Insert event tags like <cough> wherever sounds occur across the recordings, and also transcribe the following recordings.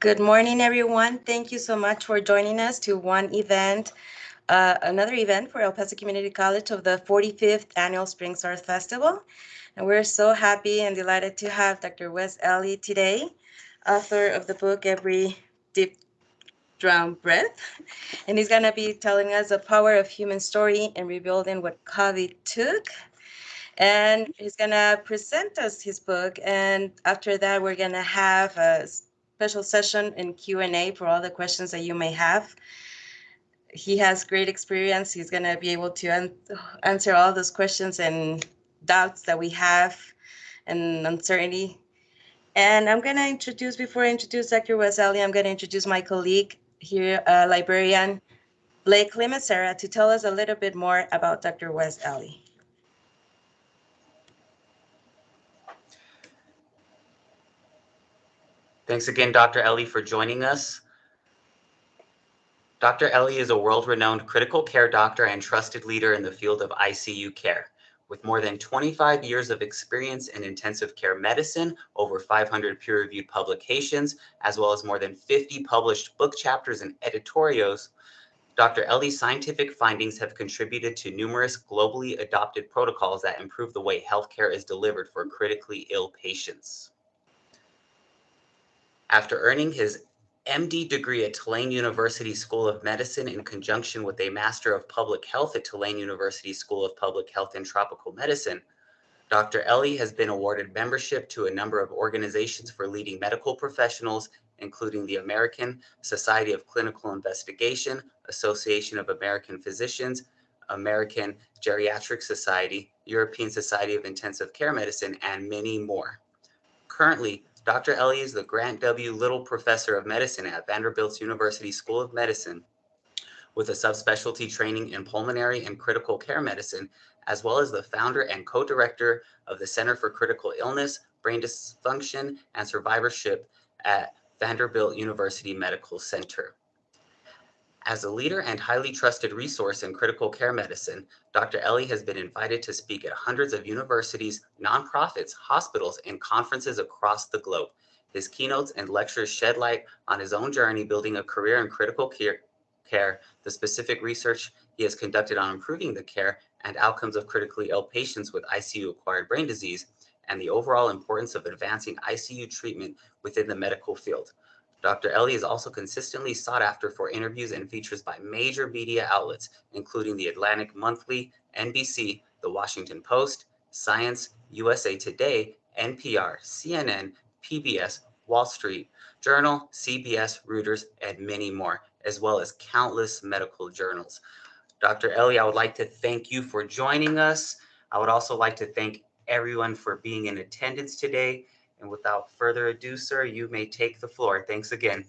Good morning, everyone. Thank you so much for joining us to one event, uh, another event for El Paso Community College of the 45th Annual Spring Source Festival. And we're so happy and delighted to have Dr. Wes Ely today, author of the book Every Deep Drawn Breath. And he's going to be telling us the power of human story and rebuilding what COVID took. And he's going to present us his book. And after that, we're going to have a special session in Q&A for all the questions that you may have. He has great experience. He's going to be able to an answer all those questions and doubts that we have and uncertainty. And I'm going to introduce, before I introduce Dr. Wes I'm going to introduce my colleague here, uh, librarian Blake Limasera, to tell us a little bit more about Dr. Wes Ely. Thanks again, Dr. Ely, for joining us. Dr. Ely is a world-renowned critical care doctor and trusted leader in the field of ICU care. With more than 25 years of experience in intensive care medicine, over 500 peer-reviewed publications, as well as more than 50 published book chapters and editorials, Dr. Ely's scientific findings have contributed to numerous globally adopted protocols that improve the way healthcare is delivered for critically ill patients. After earning his MD degree at Tulane University School of Medicine in conjunction with a Master of Public Health at Tulane University School of Public Health and Tropical Medicine, Dr. Ely has been awarded membership to a number of organizations for leading medical professionals, including the American Society of Clinical Investigation, Association of American Physicians, American Geriatric Society, European Society of Intensive Care Medicine, and many more. Currently, Dr. Ely is the Grant W. Little Professor of Medicine at Vanderbilt's University School of Medicine with a subspecialty training in pulmonary and critical care medicine, as well as the founder and co-director of the Center for Critical Illness, Brain Dysfunction, and Survivorship at Vanderbilt University Medical Center. As a leader and highly trusted resource in critical care medicine, Dr. Ely has been invited to speak at hundreds of universities, nonprofits, hospitals, and conferences across the globe. His keynotes and lectures shed light on his own journey building a career in critical care, the specific research he has conducted on improving the care and outcomes of critically ill patients with ICU-acquired brain disease, and the overall importance of advancing ICU treatment within the medical field. Dr. Ely is also consistently sought after for interviews and features by major media outlets, including the Atlantic Monthly, NBC, The Washington Post, Science, USA Today, NPR, CNN, PBS, Wall Street Journal, CBS, Reuters, and many more, as well as countless medical journals. Dr. Ely, I would like to thank you for joining us. I would also like to thank everyone for being in attendance today and without further ado, sir, you may take the floor. Thanks again.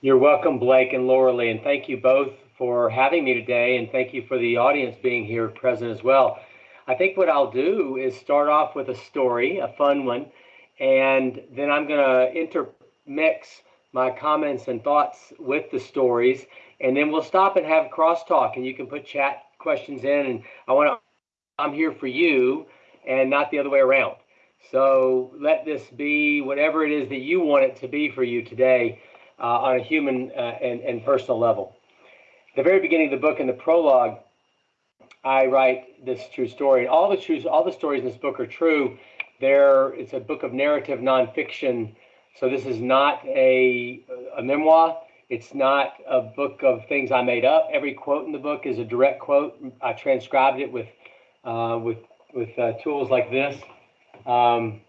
You're welcome, Blake and Laura Lee, and thank you both for having me today, and thank you for the audience being here present as well. I think what I'll do is start off with a story, a fun one, and then I'm going to intermix my comments and thoughts with the stories, and then we'll stop and have crosstalk, and you can put chat questions in, and I want to, I'm here for you and not the other way around. So let this be whatever it is that you want it to be for you today uh, on a human uh, and, and personal level. At the very beginning of the book, in the prologue, I write this true story. And all the truths, all the stories in this book are true. There, it's a book of narrative nonfiction. So this is not a, a memoir. It's not a book of things I made up. Every quote in the book is a direct quote. I transcribed it with uh, with with uh, tools like this um,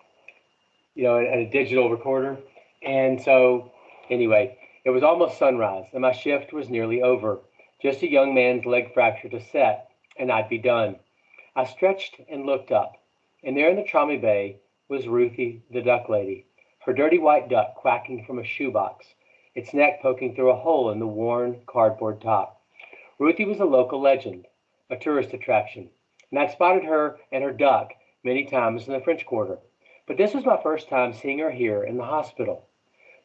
you know, and a digital recorder. And so, anyway, it was almost sunrise, and my shift was nearly over. Just a young man's leg fracture to set, and I'd be done. I stretched and looked up, and there in the trolley bay was Ruthie, the duck lady, her dirty white duck quacking from a shoebox, its neck poking through a hole in the worn cardboard top. Ruthie was a local legend, a tourist attraction, and I'd spotted her and her duck many times in the French Quarter, but this was my first time seeing her here in the hospital.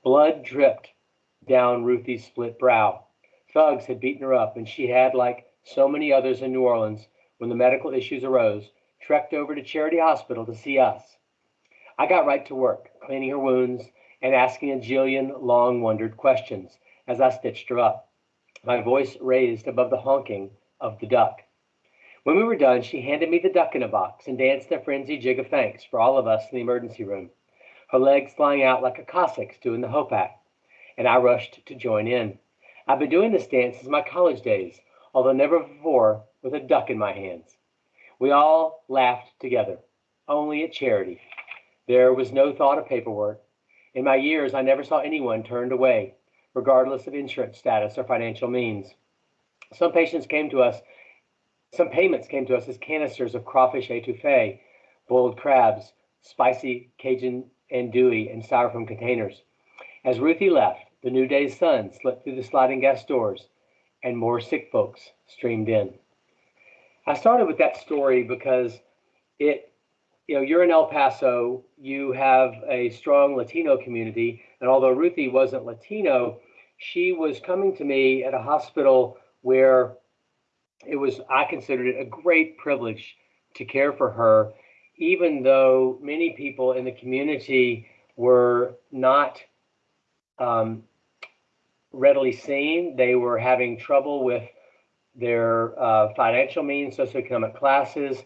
Blood dripped down Ruthie's split brow. Thugs had beaten her up, and she had, like so many others in New Orleans, when the medical issues arose, trekked over to Charity Hospital to see us. I got right to work, cleaning her wounds and asking a jillion long wondered questions as I stitched her up, my voice raised above the honking of the duck. When we were done, she handed me the duck in a box and danced a frenzied jig of thanks for all of us in the emergency room, her legs flying out like a Cossack's do in the Hopak, and I rushed to join in. I've been doing this dance since my college days, although never before with a duck in my hands. We all laughed together, only at charity. There was no thought of paperwork. In my years, I never saw anyone turned away, regardless of insurance status or financial means. Some patients came to us, some payments came to us as canisters of crawfish etouffee, boiled crabs, spicy Cajun andouille, and styrofoam containers. As Ruthie left, the new day's sun slipped through the sliding glass doors, and more sick folks streamed in. I started with that story because it, you know, you're in El Paso, you have a strong Latino community, and although Ruthie wasn't Latino, she was coming to me at a hospital where it was, I considered it a great privilege to care for her, even though many people in the community were not um, readily seen. They were having trouble with their uh, financial means, socioeconomic classes.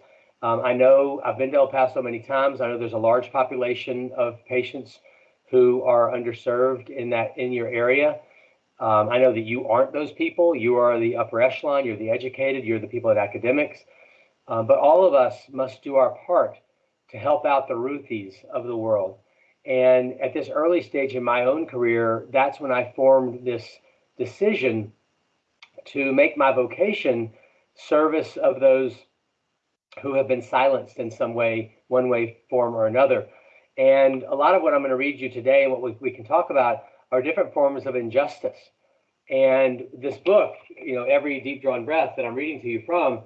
Um, I know I've been to El Paso many times. I know there's a large population of patients who are underserved in that in your area. Um, I know that you aren't those people. You are the upper echelon. You're the educated. You're the people at academics. Um, but all of us must do our part to help out the Ruthies of the world. And at this early stage in my own career, that's when I formed this decision to make my vocation service of those who have been silenced in some way, one way, form, or another. And a lot of what I'm going to read you today and what we, we can talk about are different forms of injustice. And this book, you know, every deep drawn breath that I'm reading to you from,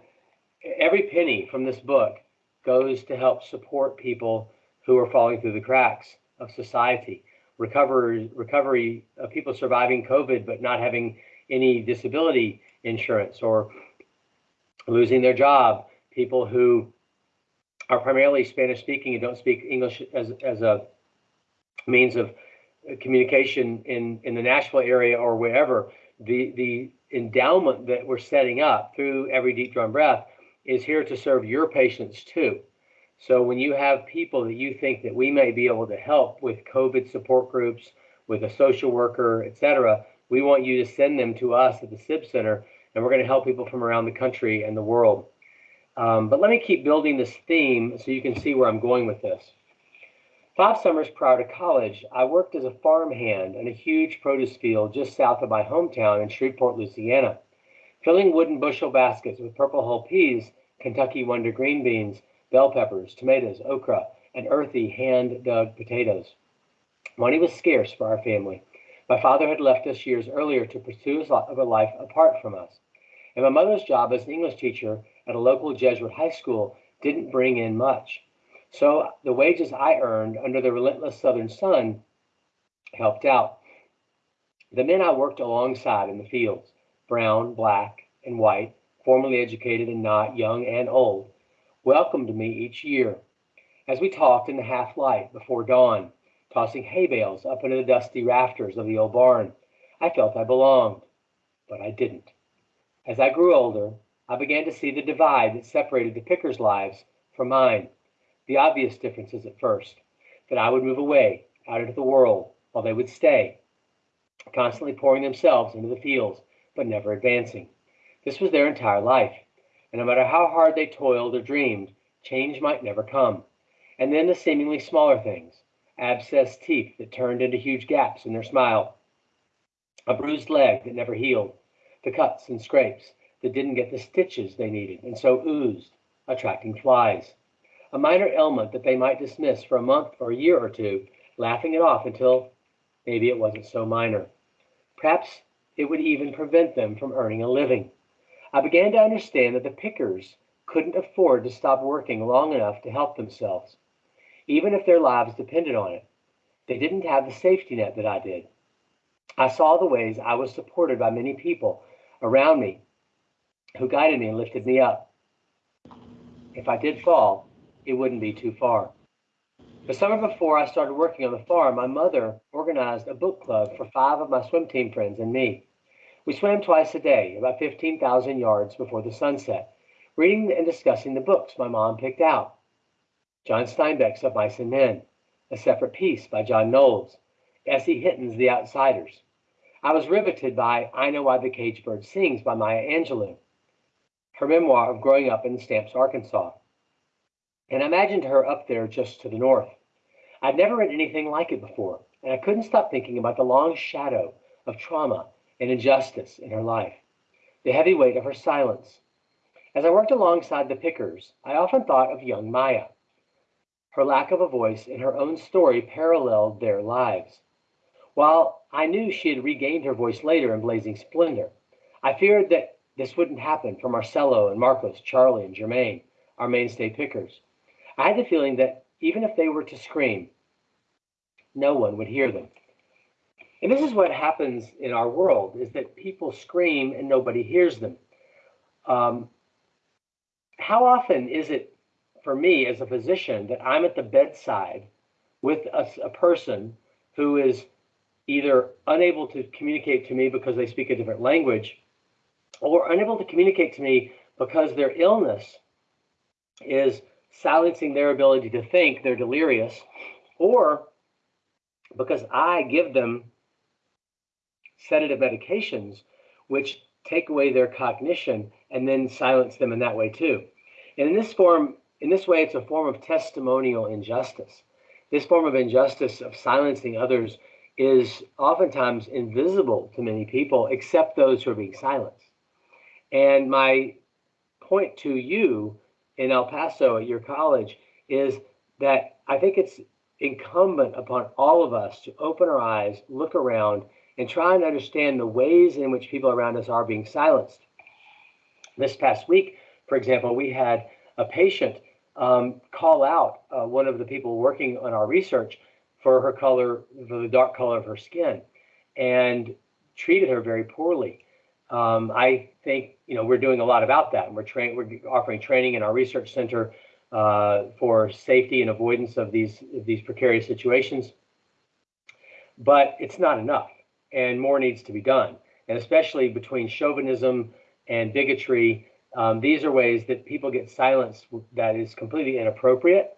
every penny from this book goes to help support people who are falling through the cracks of society. Recovery, recovery of people surviving COVID but not having any disability insurance or losing their job, people who are primarily Spanish speaking and don't speak English as, as a means of communication in, in the Nashville area or wherever, the, the endowment that we're setting up through every deep drawn breath is here to serve your patients too. So when you have people that you think that we may be able to help with COVID support groups, with a social worker, et cetera, we want you to send them to us at the CIBS Center, and we're going to help people from around the country and the world. Um, but let me keep building this theme so you can see where I'm going with this. Five summers prior to college, I worked as a farmhand in a huge produce field just south of my hometown in Shreveport, Louisiana, filling wooden bushel baskets with purple hull peas, Kentucky Wonder green beans, bell peppers, tomatoes, okra, and earthy hand-dug potatoes. Money was scarce for our family, my father had left us years earlier to pursue a life apart from us. And my mother's job as an English teacher at a local Jesuit high school didn't bring in much. So the wages I earned under the relentless southern sun helped out. The men I worked alongside in the fields, brown, black, and white, formally educated and not, young and old, welcomed me each year as we talked in the half light before dawn tossing hay bales up into the dusty rafters of the old barn. I felt I belonged, but I didn't. As I grew older, I began to see the divide that separated the pickers' lives from mine. The obvious differences at first that I would move away out into the world while they would stay, constantly pouring themselves into the fields, but never advancing. This was their entire life, and no matter how hard they toiled or dreamed, change might never come. And then the seemingly smaller things abscessed teeth that turned into huge gaps in their smile, a bruised leg that never healed, the cuts and scrapes that didn't get the stitches they needed and so oozed, attracting flies, a minor ailment that they might dismiss for a month or a year or two, laughing it off until maybe it wasn't so minor. Perhaps it would even prevent them from earning a living. I began to understand that the pickers couldn't afford to stop working long enough to help themselves even if their lives depended on it. They didn't have the safety net that I did. I saw the ways I was supported by many people around me who guided me and lifted me up. If I did fall, it wouldn't be too far. The summer before I started working on the farm, my mother organized a book club for five of my swim team friends and me. We swam twice a day, about 15,000 yards before the sunset, reading and discussing the books my mom picked out. John Steinbeck's Of Mice and Men, A Separate Peace by John Knowles, S.E. Hinton's The Outsiders. I was riveted by I Know Why the Caged Bird Sings by Maya Angelou, her memoir of growing up in Stamps, Arkansas. And I imagined her up there just to the north. I'd never read anything like it before, and I couldn't stop thinking about the long shadow of trauma and injustice in her life, the heavy weight of her silence. As I worked alongside the pickers, I often thought of young Maya. Her lack of a voice in her own story paralleled their lives. While I knew she had regained her voice later in Blazing Splendor, I feared that this wouldn't happen for Marcelo and Marcos, Charlie and Germaine, our mainstay pickers. I had the feeling that even if they were to scream, no one would hear them. And this is what happens in our world is that people scream and nobody hears them. Um, how often is it for me as a physician that I'm at the bedside with a, a person who is either unable to communicate to me because they speak a different language or unable to communicate to me because their illness is silencing their ability to think, they're delirious, or because I give them sedative medications which take away their cognition and then silence them in that way too. And in this form, in this way, it's a form of testimonial injustice. This form of injustice of silencing others is oftentimes invisible to many people, except those who are being silenced. And my point to you in El Paso at your college is that I think it's incumbent upon all of us to open our eyes, look around, and try and understand the ways in which people around us are being silenced. This past week, for example, we had a patient um, call out uh, one of the people working on our research for her color, for the dark color of her skin, and treated her very poorly. Um, I think you know we're doing a lot about that, we're train we're offering training in our research center uh, for safety and avoidance of these of these precarious situations. But it's not enough, and more needs to be done, and especially between chauvinism and bigotry um, these are ways that people get silenced that is completely inappropriate.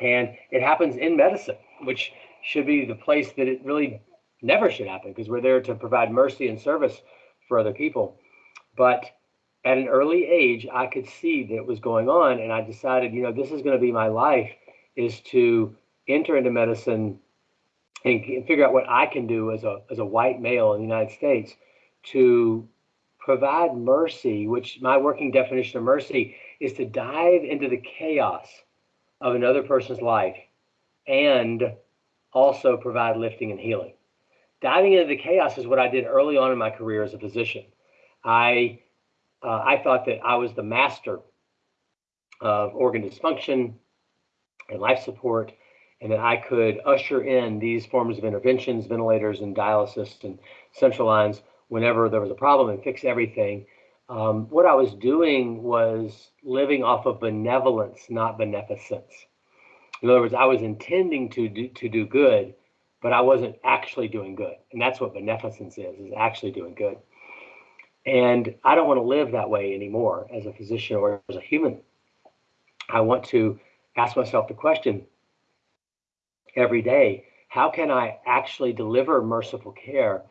And it happens in medicine, which should be the place that it really never should happen because we're there to provide mercy and service for other people. But at an early age, I could see that it was going on. And I decided, you know, this is going to be my life is to enter into medicine and figure out what I can do as a, as a white male in the United States to provide mercy, which my working definition of mercy is to dive into the chaos of another person's life and also provide lifting and healing. Diving into the chaos is what I did early on in my career as a physician. I uh, I thought that I was the master of organ dysfunction and life support, and that I could usher in these forms of interventions, ventilators and dialysis and central lines whenever there was a problem and fix everything. Um, what I was doing was living off of benevolence, not beneficence. In other words, I was intending to do, to do good, but I wasn't actually doing good. And that's what beneficence is, is actually doing good. And I don't want to live that way anymore as a physician or as a human. I want to ask myself the question every day, how can I actually deliver merciful care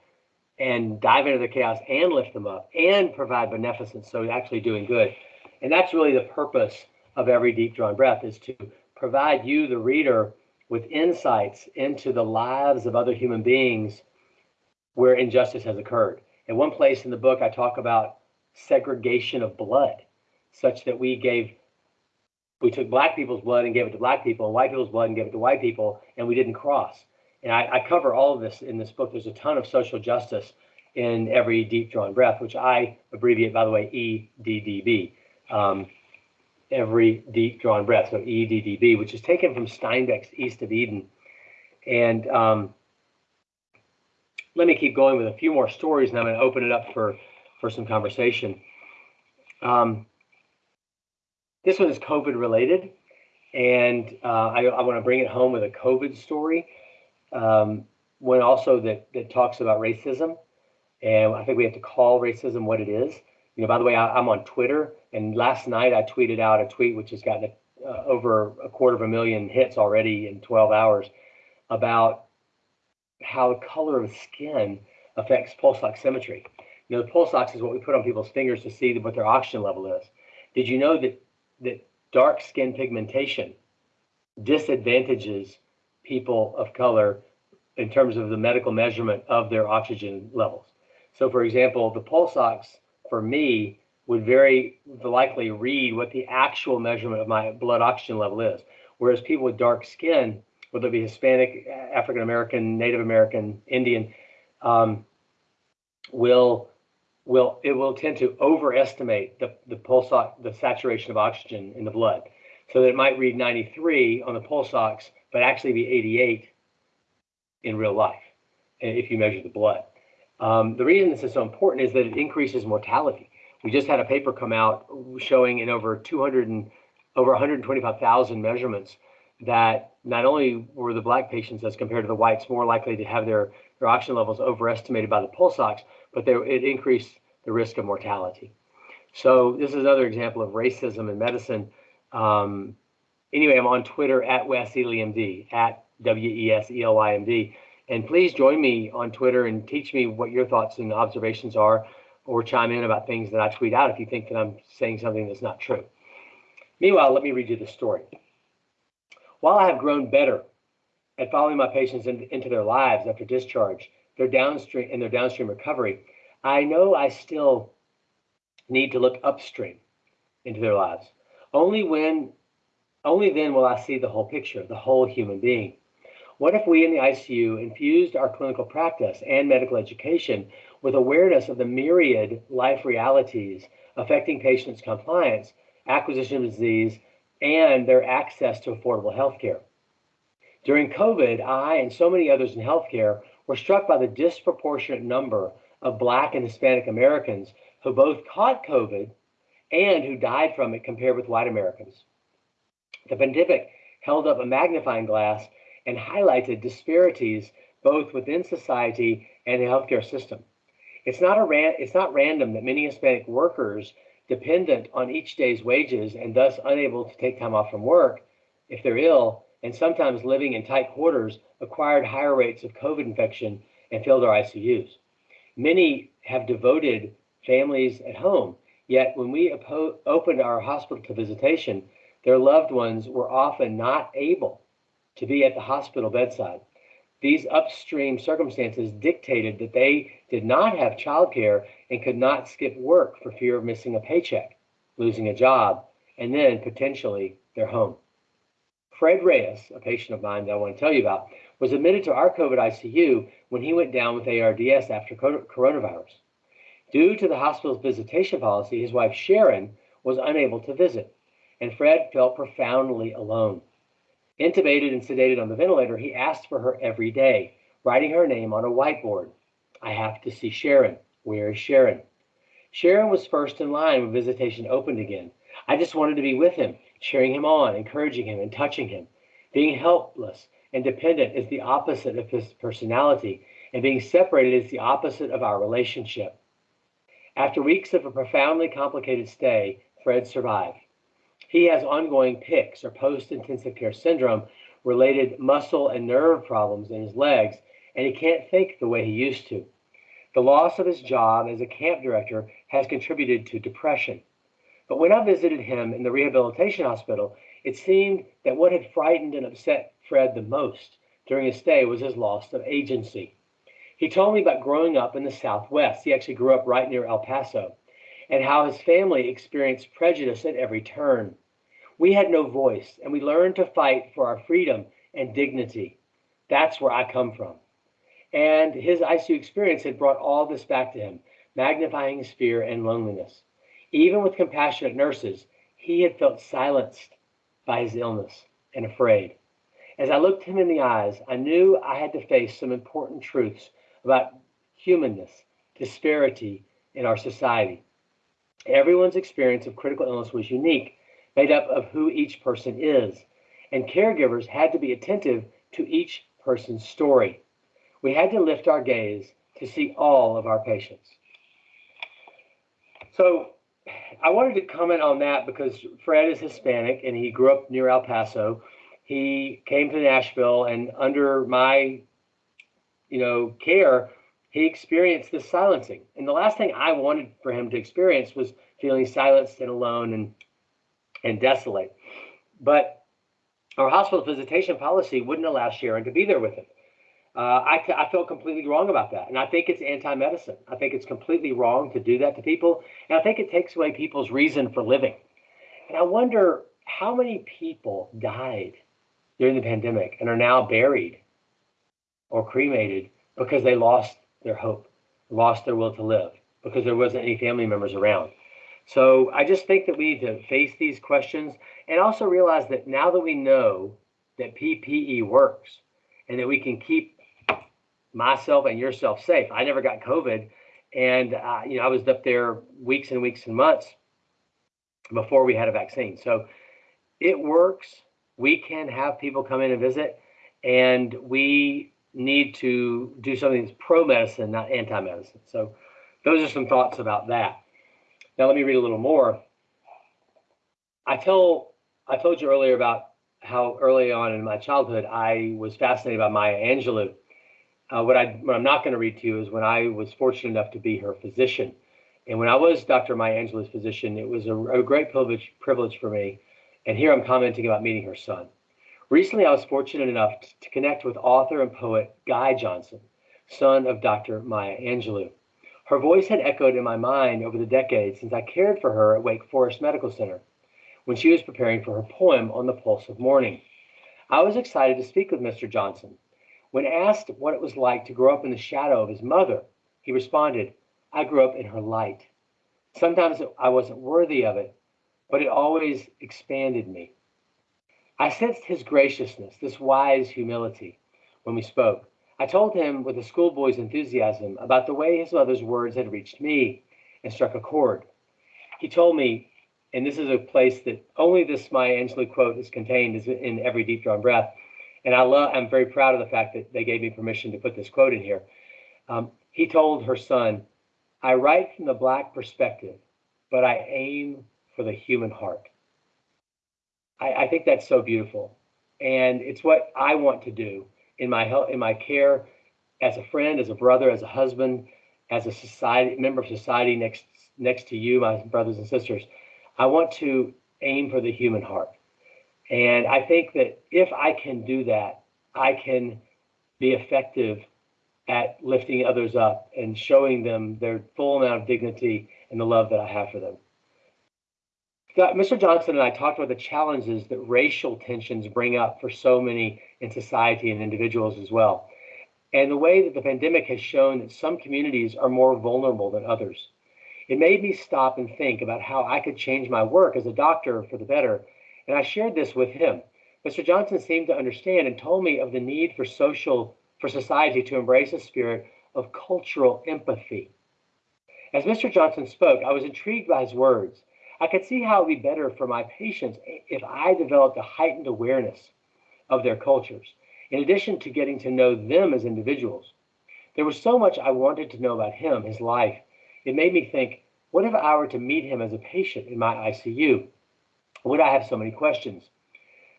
and dive into the chaos and lift them up and provide beneficence. So actually doing good. And that's really the purpose of every deep drawn breath is to provide you, the reader, with insights into the lives of other human beings where injustice has occurred. At one place in the book, I talk about segregation of blood, such that we gave, we took black people's blood and gave it to black people, and white people's blood and gave it to white people, and we didn't cross. And I, I cover all of this in this book. There's a ton of social justice in every deep drawn breath, which I abbreviate, by the way, EDDB. Um, every deep drawn breath, so EDDB, which is taken from Steinbeck's East of Eden. And um, let me keep going with a few more stories, and I'm going to open it up for, for some conversation. Um, this one is COVID related, And uh, I, I want to bring it home with a COVID story, um, one also that, that talks about racism. And I think we have to call racism what it is. You know, by the way, I, am on Twitter, and last night I tweeted out a tweet which has gotten uh, over a quarter of a million hits already in 12 hours about how the color of skin affects pulse oximetry. You know, the pulse ox is what we put on people's fingers to see what their oxygen level is. Did you know that that dark skin pigmentation disadvantages people of color in terms of the medical measurement of their oxygen levels? So, for example, the pulse ox for me would very likely read what the actual measurement of my blood oxygen level is, whereas people with dark skin, whether it be Hispanic, African American, Native American, Indian, um, will will it will tend to overestimate the the pulse the saturation of oxygen in the blood, so that it might read 93 on the pulse ox, but actually be 88 in real life if you measure the blood. Um, the reason this is so important is that it increases mortality. We just had a paper come out showing in over 200 and over 125,000 measurements that not only were the black patients as compared to the whites more likely to have their, their oxygen levels overestimated by the pulse ox, but they, it increased the risk of mortality. So this is another example of racism in medicine. Um, anyway, I'm on Twitter at Wes ElyMD, at W-E-S-E-L-Y-M-D. And please join me on Twitter and teach me what your thoughts and observations are, or chime in about things that I tweet out if you think that I'm saying something that's not true. Meanwhile, let me read you the story. While I have grown better at following my patients in, into their lives after discharge, their downstream in their downstream recovery, I know I still need to look upstream into their lives. Only when only then will I see the whole picture, the whole human being. What if we in the ICU infused our clinical practice and medical education with awareness of the myriad life realities affecting patients' compliance, acquisition of disease, and their access to affordable health care? During COVID, I and so many others in healthcare were struck by the disproportionate number of Black and Hispanic Americans who both caught COVID and who died from it compared with white Americans. The pandemic held up a magnifying glass and highlighted disparities both within society and the healthcare system. It's not, a ran- it's not random that many Hispanic workers dependent on each day's wages and thus unable to take time off from work if they're ill and sometimes living in tight quarters acquired higher rates of COVID infection and filled our ICUs. Many have devoted families at home, yet when we opened our hospital to visitation, their loved ones were often not able to be at the hospital bedside. These upstream circumstances dictated that they did not have childcare and could not skip work for fear of missing a paycheck, losing a job, and then potentially their home. Fred Reyes, a patient of mine that I want to tell you about, was admitted to our COVID ICU when he went down with ARDS after coronavirus. Due to the hospital's visitation policy, his wife Sharon was unable to visit, and Fred felt profoundly alone. Intubated and sedated on the ventilator, he asked for her every day, writing her name on a whiteboard. I have to see Sharon. Where is Sharon? Sharon was first in line when visitation opened again. I just wanted to be with him, cheering him on, encouraging him, and touching him. Being helpless and dependent is the opposite of his personality, and being separated is the opposite of our relationship. After weeks of a profoundly complicated stay, Fred survived. He has ongoing PICS or post intensive care syndrome related muscle and nerve problems in his legs, and he can't think the way he used to. The loss of his job as a camp director has contributed to depression. But when I visited him in the rehabilitation hospital, it seemed that what had frightened and upset Fred the most during his stay was his loss of agency. He told me about growing up in the Southwest. He actually grew up right near El Paso, and how his family experienced prejudice at every turn. We had no voice, and we learned to fight for our freedom and dignity. That's where I come from. And his ICU experience had brought all this back to him, magnifying his fear and loneliness. Even with compassionate nurses, he had felt silenced by his illness and afraid. As I looked him in the eyes, I knew I had to face some important truths about humanness, disparity in our society. Everyone's experience of critical illness was unique, made up of who each person is. and caregivers had to be attentive to each person's story. We had to lift our gaze to see all of our patients. So I wanted to comment on that because Fred is Hispanic and he grew up near El Paso. He came to Nashville and under my, you know, care, he experienced this silencing. And the last thing I wanted for him to experience was feeling silenced and alone and and desolate. But our hospital visitation policy wouldn't allow Sharon to be there with him. Uh, I, I felt completely wrong about that. And I think it's anti medicine. I think it's completely wrong to do that to people. And I think it takes away people's reason for living. And I wonder how many people died during the pandemic and are now buried or cremated because they lost their hope, lost their will to live, because there wasn't any family members around. So I just think that we need to face these questions and also realize that now that we know that PPE works and that we can keep myself and yourself safe. I never got COVID, and uh, you know I was up there weeks and weeks and months before we had a vaccine. So it works. We can have people come in and visit, and we need to do something that's pro medicine, not anti medicine. So those are some thoughts about that. Now let me read a little more. I tell I told you earlier about how early on in my childhood I was fascinated by Maya Angelou uh, what, I, what I'm not going to read to you is when I was fortunate enough to be her physician. And when I was Dr. Maya Angelou's physician, it was a, a great privilege, privilege for me. And here I'm commenting about meeting her son. Recently, I was fortunate enough to connect with author and poet Guy Johnson, son of Dr. Maya Angelou. Her voice had echoed in my mind over the decades since I cared for her at Wake Forest Medical Center when she was preparing for her poem on the pulse of morning. I was excited to speak with Mr. Johnson when asked what it was like to grow up in the shadow of his mother, he responded, I grew up in her light. Sometimes I wasn't worthy of it, but it always expanded me. I sensed his graciousness, this wise humility, when we spoke. I told him with a schoolboy's enthusiasm about the way his mother's words had reached me and struck a chord. He told me, and this is a place that only this Maya Angelou quote is contained is in every deep drawn breath. And I love, I'm very proud of the fact that they gave me permission to put this quote in here. Um, he told her son, I write from the Black perspective, but I aim for the human heart. I, I think that's so beautiful. And it's what I want to do in my health, in my care as a friend, as a brother, as a husband, as a society member of society next next to you, my brothers and sisters. I want to aim for the human heart. And I think that if I can do that, I can be effective at lifting others up and showing them their full amount of dignity and the love that I have for them. Mr. Johnson and I talked about the challenges that racial tensions bring up for so many in society and individuals as well. And the way that the pandemic has shown that some communities are more vulnerable than others. It made me stop and think about how I could change my work as a doctor for the better and I shared this with him. Mr. Johnson seemed to understand and told me of the need for social, for society to embrace a spirit of cultural empathy. As Mr. Johnson spoke, I was intrigued by his words. I could see how it would be better for my patients if I developed a heightened awareness of their cultures, in addition to getting to know them as individuals. There was so much I wanted to know about him, his life. It made me think, what if I were to meet him as a patient in my ICU? Would I have so many questions?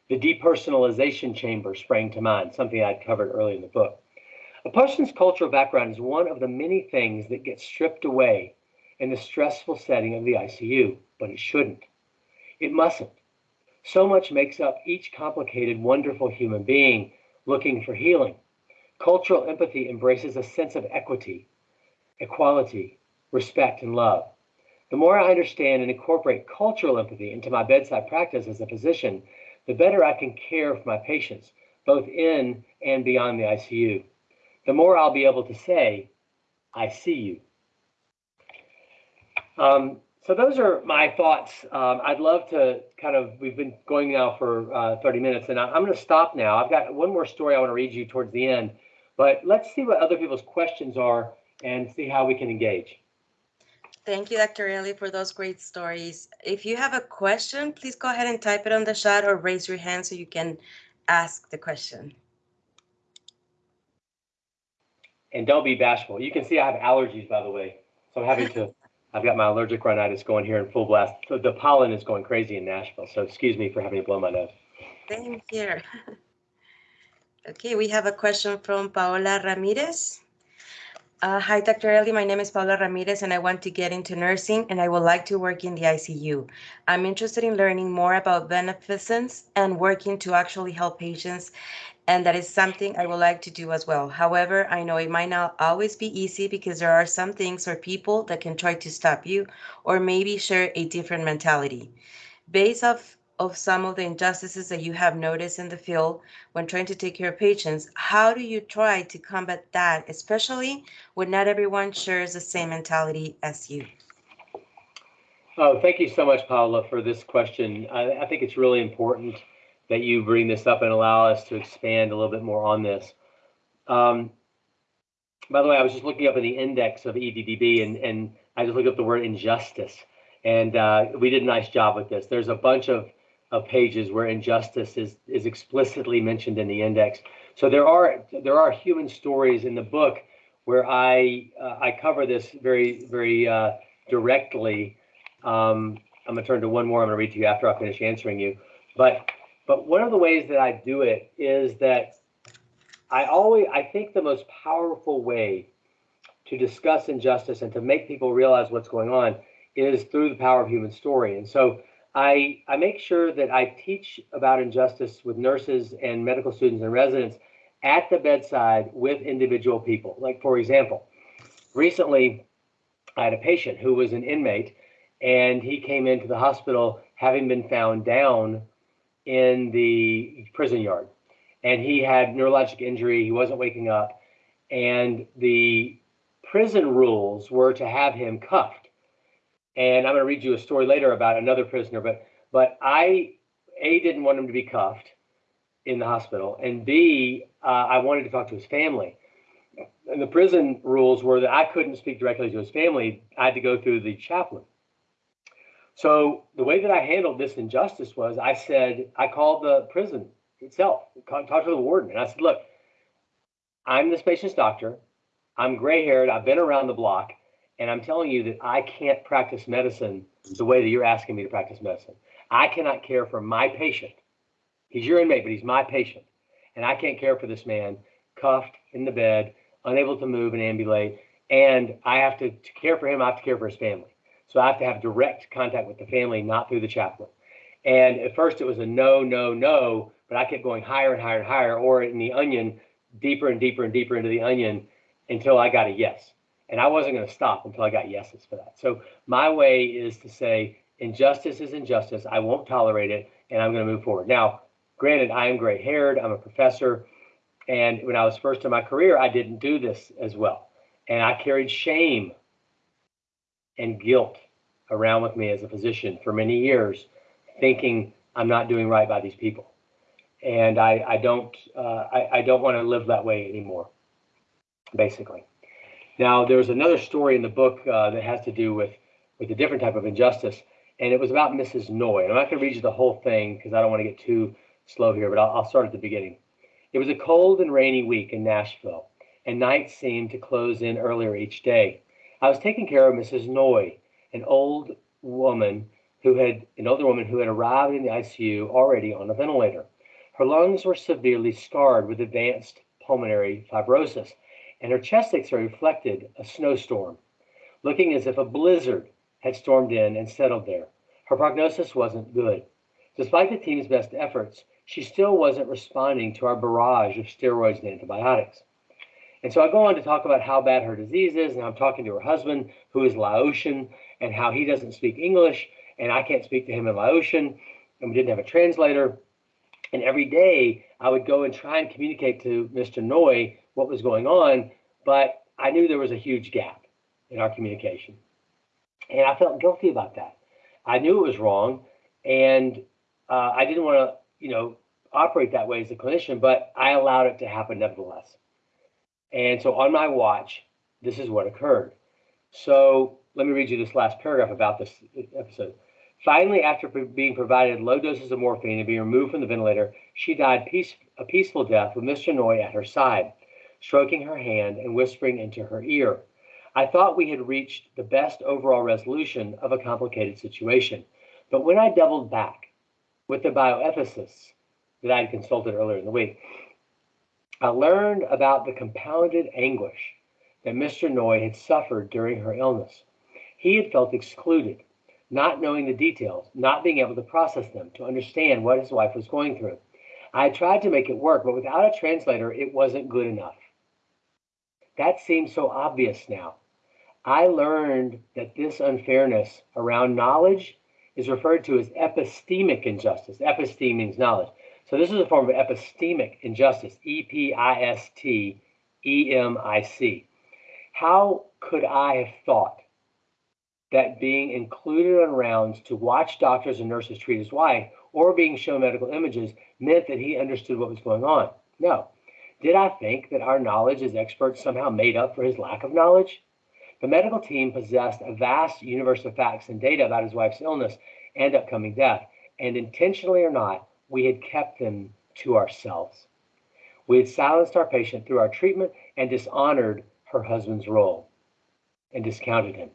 The depersonalization chamber sprang to mind, something I'd covered early in the book. A person's cultural background is one of the many things that get stripped away in the stressful setting of the ICU, but it shouldn't. It mustn't. So much makes up each complicated, wonderful human being looking for healing. Cultural empathy embraces a sense of equity, equality, respect, and love. The more I understand and incorporate cultural empathy into my bedside practice as a physician, the better I can care for my patients, both in and beyond the ICU. The more I'll be able to say, I see you. Um, so those are my thoughts. Um, I'd love to kind of, we've been going now for uh, 30 minutes and I, I'm going to stop now. I've got one more story I want to read you towards the end, but let's see what other people's questions are and see how we can engage. Thank you, Dr. Ely, for those great stories. If you have a question, please go ahead and type it on the chat or raise your hand so you can ask the question. And don't be bashful. You can see I have allergies, by the way. So I'm having to, I've got my allergic rhinitis going here in full blast. The pollen is going crazy in Nashville. So excuse me for having to blow my nose. Same here. <laughs> Okay, we have a question from Paola Ramirez. Uh, hi, Dr. Ely. My name is Paola Ramirez, and I want to get into nursing, and I would like to work in the ICU. I'm interested in learning more about beneficence and working to actually help patients, and that is something I would like to do as well. However, I know it might not always be easy because there are some things or people that can try to stop you or maybe share a different mentality. Based off of some of the injustices that you have noticed in the field when trying to take care of patients, how do you try to combat that, especially when not everyone shares the same mentality as you? Oh, thank you so much, Paula, for this question. I, I think it's really important that you bring this up and allow us to expand a little bit more on this. Um, by the way, I was just looking up in the index of EDDB and, and I just looked up the word injustice. And uh, we did a nice job with this. There's a bunch of, of pages where injustice is, is explicitly mentioned in the index. So there are there are human stories in the book where I uh, I cover this very very uh, directly. Um, I'm gonna turn to one more. I'm gonna read to you after I finish answering you. But but one of the ways that I do it is that I always I think the most powerful way to discuss injustice and to make people realize what's going on is through the power of human story. And so I, I make sure that I teach about injustice with nurses and medical students and residents at the bedside with individual people. Like, for example, recently I had a patient who was an inmate and he came into the hospital having been found down in the prison yard. And he had neurologic injury, he wasn't waking up. And the prison rules were to have him cuffed and I'm going to read you a story later about another prisoner. But but I a didn't want him to be cuffed in the hospital, and b uh, I wanted to talk to his family. And the prison rules were that I couldn't speak directly to his family. I had to go through the chaplain. So the way that I handled this injustice was I said I called the prison itself, talked to the warden, and I said, "Look, I'm this patient's doctor. I'm gray-haired. I've been around the block." And I'm telling you that I can't practice medicine the way that you're asking me to practice medicine. I cannot care for my patient. He's your inmate, but he's my patient. And I can't care for this man cuffed in the bed, unable to move and ambulate. And I have to, to care for him, I have to care for his family. So I have to have direct contact with the family, not through the chaplain. And at first it was a no, no, no, but I kept going higher and higher and higher, or in the onion, deeper and deeper and deeper into the onion until I got a yes. And I wasn't going to stop until I got yeses for that. So my way is to say injustice is injustice. I won't tolerate it, and I'm going to move forward. Now, granted, I am gray haired. I'm a professor. And when I was first in my career, I didn't do this as well. And I carried shame and guilt around with me as a physician for many years, thinking I'm not doing right by these people. And I, I don't uh, I, I don't want to live that way anymore, basically. Now, there's another story in the book uh, that has to do with, with a different type of injustice, and it was about Mrs. Noy. I'm not going to read you the whole thing because I don't want to get too slow here, but I'll, I'll start at the beginning. It was a cold and rainy week in Nashville, and night seemed to close in earlier each day. I was taking care of Mrs. Noy, an old woman who had an older woman who had arrived in the ICU already on a ventilator. Her lungs were severely scarred with advanced pulmonary fibrosis, and her chest x-ray reflected a snowstorm, looking as if a blizzard had stormed in and settled there. Her prognosis wasn't good. Despite the team's best efforts, she still wasn't responding to our barrage of steroids and antibiotics. And so I go on to talk about how bad her disease is, and I'm talking to her husband, who is Laotian, and how he doesn't speak English, and I can't speak to him in Laotian, and we didn't have a translator. And every day I would go and try and communicate to Mr. Noy what was going on, but I knew there was a huge gap in our communication. And I felt guilty about that. I knew it was wrong, and uh, I didn't want to, you know, operate that way as a clinician, but I allowed it to happen nevertheless. And so on my watch, this is what occurred. So let me read you this last paragraph about this episode. Finally, after being provided low doses of morphine and being removed from the ventilator, she died peace, a peaceful death with Mr. Noy at her side, stroking her hand and whispering into her ear. I thought we had reached the best overall resolution of a complicated situation. But when I doubled back with the bioethicists that I had consulted earlier in the week, I learned about the compounded anguish that Mr. Noy had suffered during her illness. He had felt excluded, not knowing the details, not being able to process them, to understand what his wife was going through. I tried to make it work, but without a translator, it wasn't good enough. That seems so obvious now. I learned that this unfairness around knowledge is referred to as epistemic injustice. Episteme means knowledge. So this is a form of epistemic injustice, E P I S T E M I C. How could I have thought that being included on rounds to watch doctors and nurses treat his wife or being shown medical images meant that he understood what was going on? No. Did I think that our knowledge as experts somehow made up for his lack of knowledge? The medical team possessed a vast universe of facts and data about his wife's illness and upcoming death, and intentionally or not, we had kept them to ourselves. We had silenced our patient through our treatment and dishonored her husband's role and discounted him.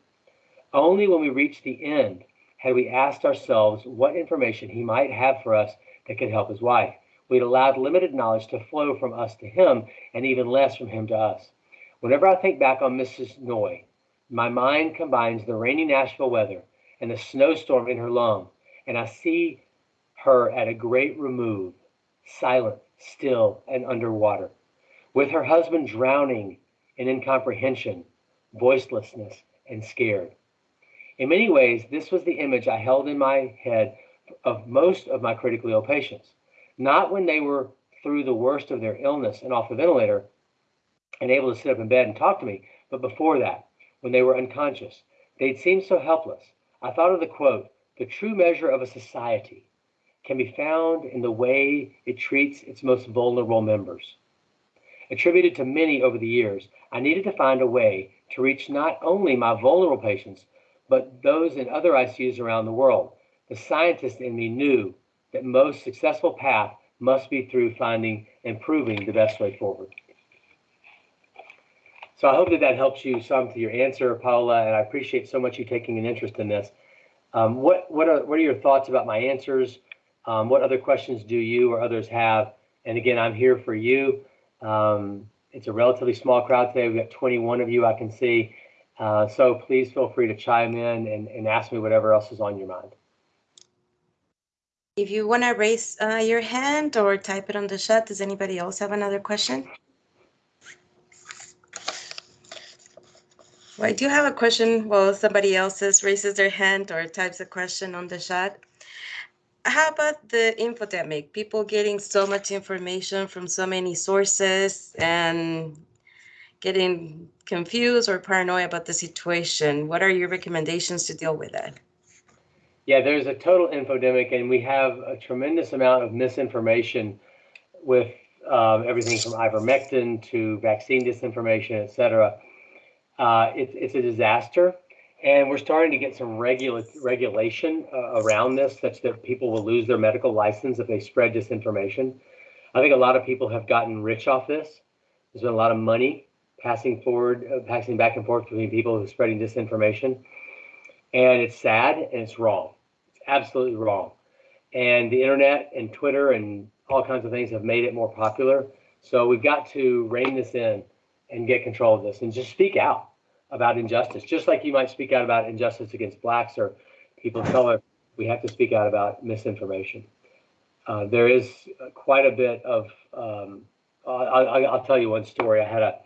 Only when we reached the end had we asked ourselves what information he might have for us that could help his wife. We'd allowed limited knowledge to flow from us to him and even less from him to us. Whenever I think back on Mrs. Noy, my mind combines the rainy Nashville weather and the snowstorm in her lung, and I see her at a great remove, silent, still, and underwater, with her husband drowning in incomprehension, voicelessness, and scared. In many ways, this was the image I held in my head of most of my critically ill patients. Not when they were through the worst of their illness and off the ventilator and able to sit up in bed and talk to me, but before that, when they were unconscious. They'd seemed so helpless. I thought of the quote The true measure of a society can be found in the way it treats its most vulnerable members. Attributed to many over the years, I needed to find a way to reach not only my vulnerable patients, but those in other ICUs around the world. The scientist in me knew that most successful path must be through finding and proving the best way forward. So I hope that that helps you some to your answer, Paola, and I appreciate so much you taking an interest in this. Um, what what are what are your thoughts about my answers? Um, what other questions do you or others have? And again, I'm here for you. Um, it's a relatively small crowd today. We've got 21 of you I can see. Uh, so please feel free to chime in and, and ask me whatever else is on your mind. If you want to raise uh, your hand or type it on the chat, does anybody else have another question? Well, I do have a question while somebody else raises their hand or types a question on the chat. How about the infodemic? People getting so much information from so many sources and getting confused or paranoid about the situation. What are your recommendations to deal with that? Yeah, there's a total infodemic, and we have a tremendous amount of misinformation with um, everything from ivermectin to vaccine disinformation, et cetera. Uh, it's, it's a disaster. And we're starting to get some regula- regulation uh, around this such that people will lose their medical license if they spread disinformation. I think a lot of people have gotten rich off this. There's been a lot of money passing forward, uh, passing back and forth between people who are spreading disinformation. And it's sad and it's wrong. It's absolutely wrong. And the internet and Twitter and all kinds of things have made it more popular. So we've got to rein this in and get control of this and just speak out about injustice, just like you might speak out about injustice against blacks or people of color. We have to speak out about misinformation. Uh, there is quite a bit of. Um, I'll, I'll, tell you one story. I had a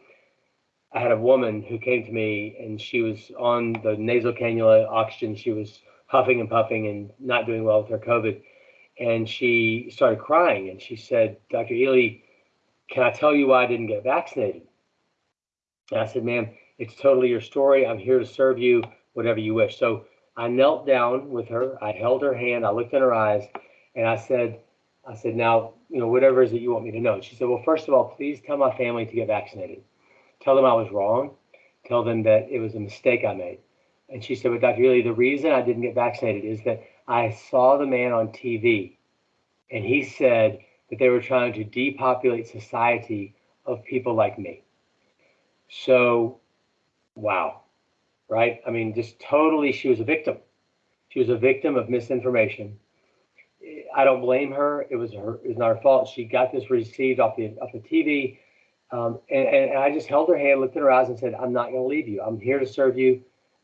I had a woman who came to me and she was on the nasal cannula oxygen. She was huffing and puffing and not doing well with her COVID. And she started crying and she said, Dr. Ely, can I tell you why I didn't get vaccinated? And I said, ma'am, it's totally your story. I'm here to serve you, whatever you wish. So I knelt down with her. I held her hand. I looked in her eyes, and I said, I said, now, you know, whatever it is that you want me to know. She said, well, first of all, please tell my family to get vaccinated. Tell them I was wrong. Tell them that it was a mistake I made. And she said, but Dr. Ely, the reason I didn't get vaccinated is that I saw the man on TV and he said that they were trying to depopulate society of people like me. So, wow, right? I mean, just totally, she was a victim. She was a victim of misinformation. I don't blame her. It was her. It was not her fault. She got this received off the off the TV, um, and, and I just held her hand, looked in her eyes, and said, "I'm not going to leave you. I'm here to serve you.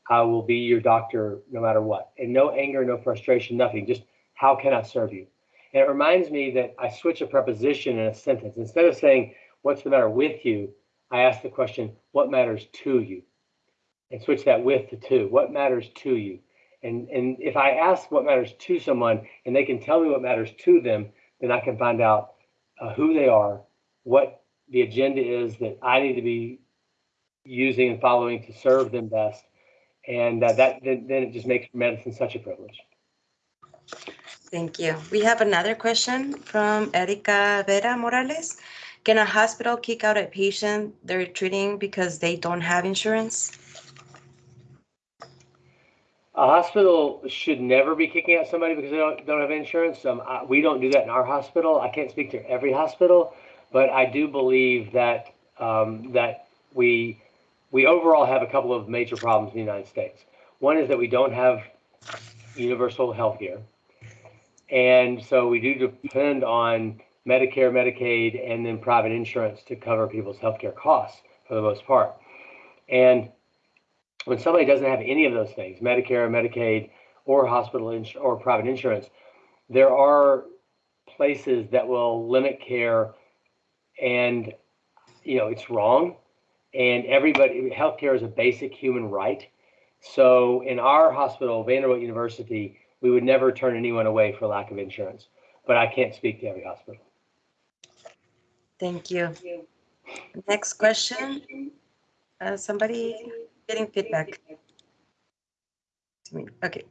I will be your doctor no matter what." And no anger, no frustration, nothing. Just how can I serve you? And it reminds me that I switch a preposition in a sentence. Instead of saying, What's the matter with you? I ask the question, What matters to you? And switch that with to to. What matters to you? And, and if I ask what matters to someone and they can tell me what matters to them, then I can find out uh, who they are, what the agenda is that I need to be using and following to serve them best. And uh, that then, then it just makes medicine such a privilege. Thank you. We have another question from Erica Vera Morales. Can a hospital kick out a patient they're treating because they don't have insurance? A hospital should never be kicking out somebody because they don't, don't have insurance. Um, I, we don't do that in our hospital. I can't speak to every hospital, but I do believe that um, that we we overall have a couple of major problems in the United States. One is that we don't have universal health care. And so we do depend on Medicare, Medicaid, and then private insurance to cover people's healthcare costs for the most part. And when somebody doesn't have any of those things, Medicare, Medicaid, or hospital ins- or private insurance, there are places that will limit care, and you know it's wrong. And everybody, healthcare is a basic human right. So in our hospital, Vanderbilt University, we would never turn anyone away for lack of insurance. But I can't speak to every hospital. Thank you. Next question. Uh, somebody getting feedback. To me. Okay.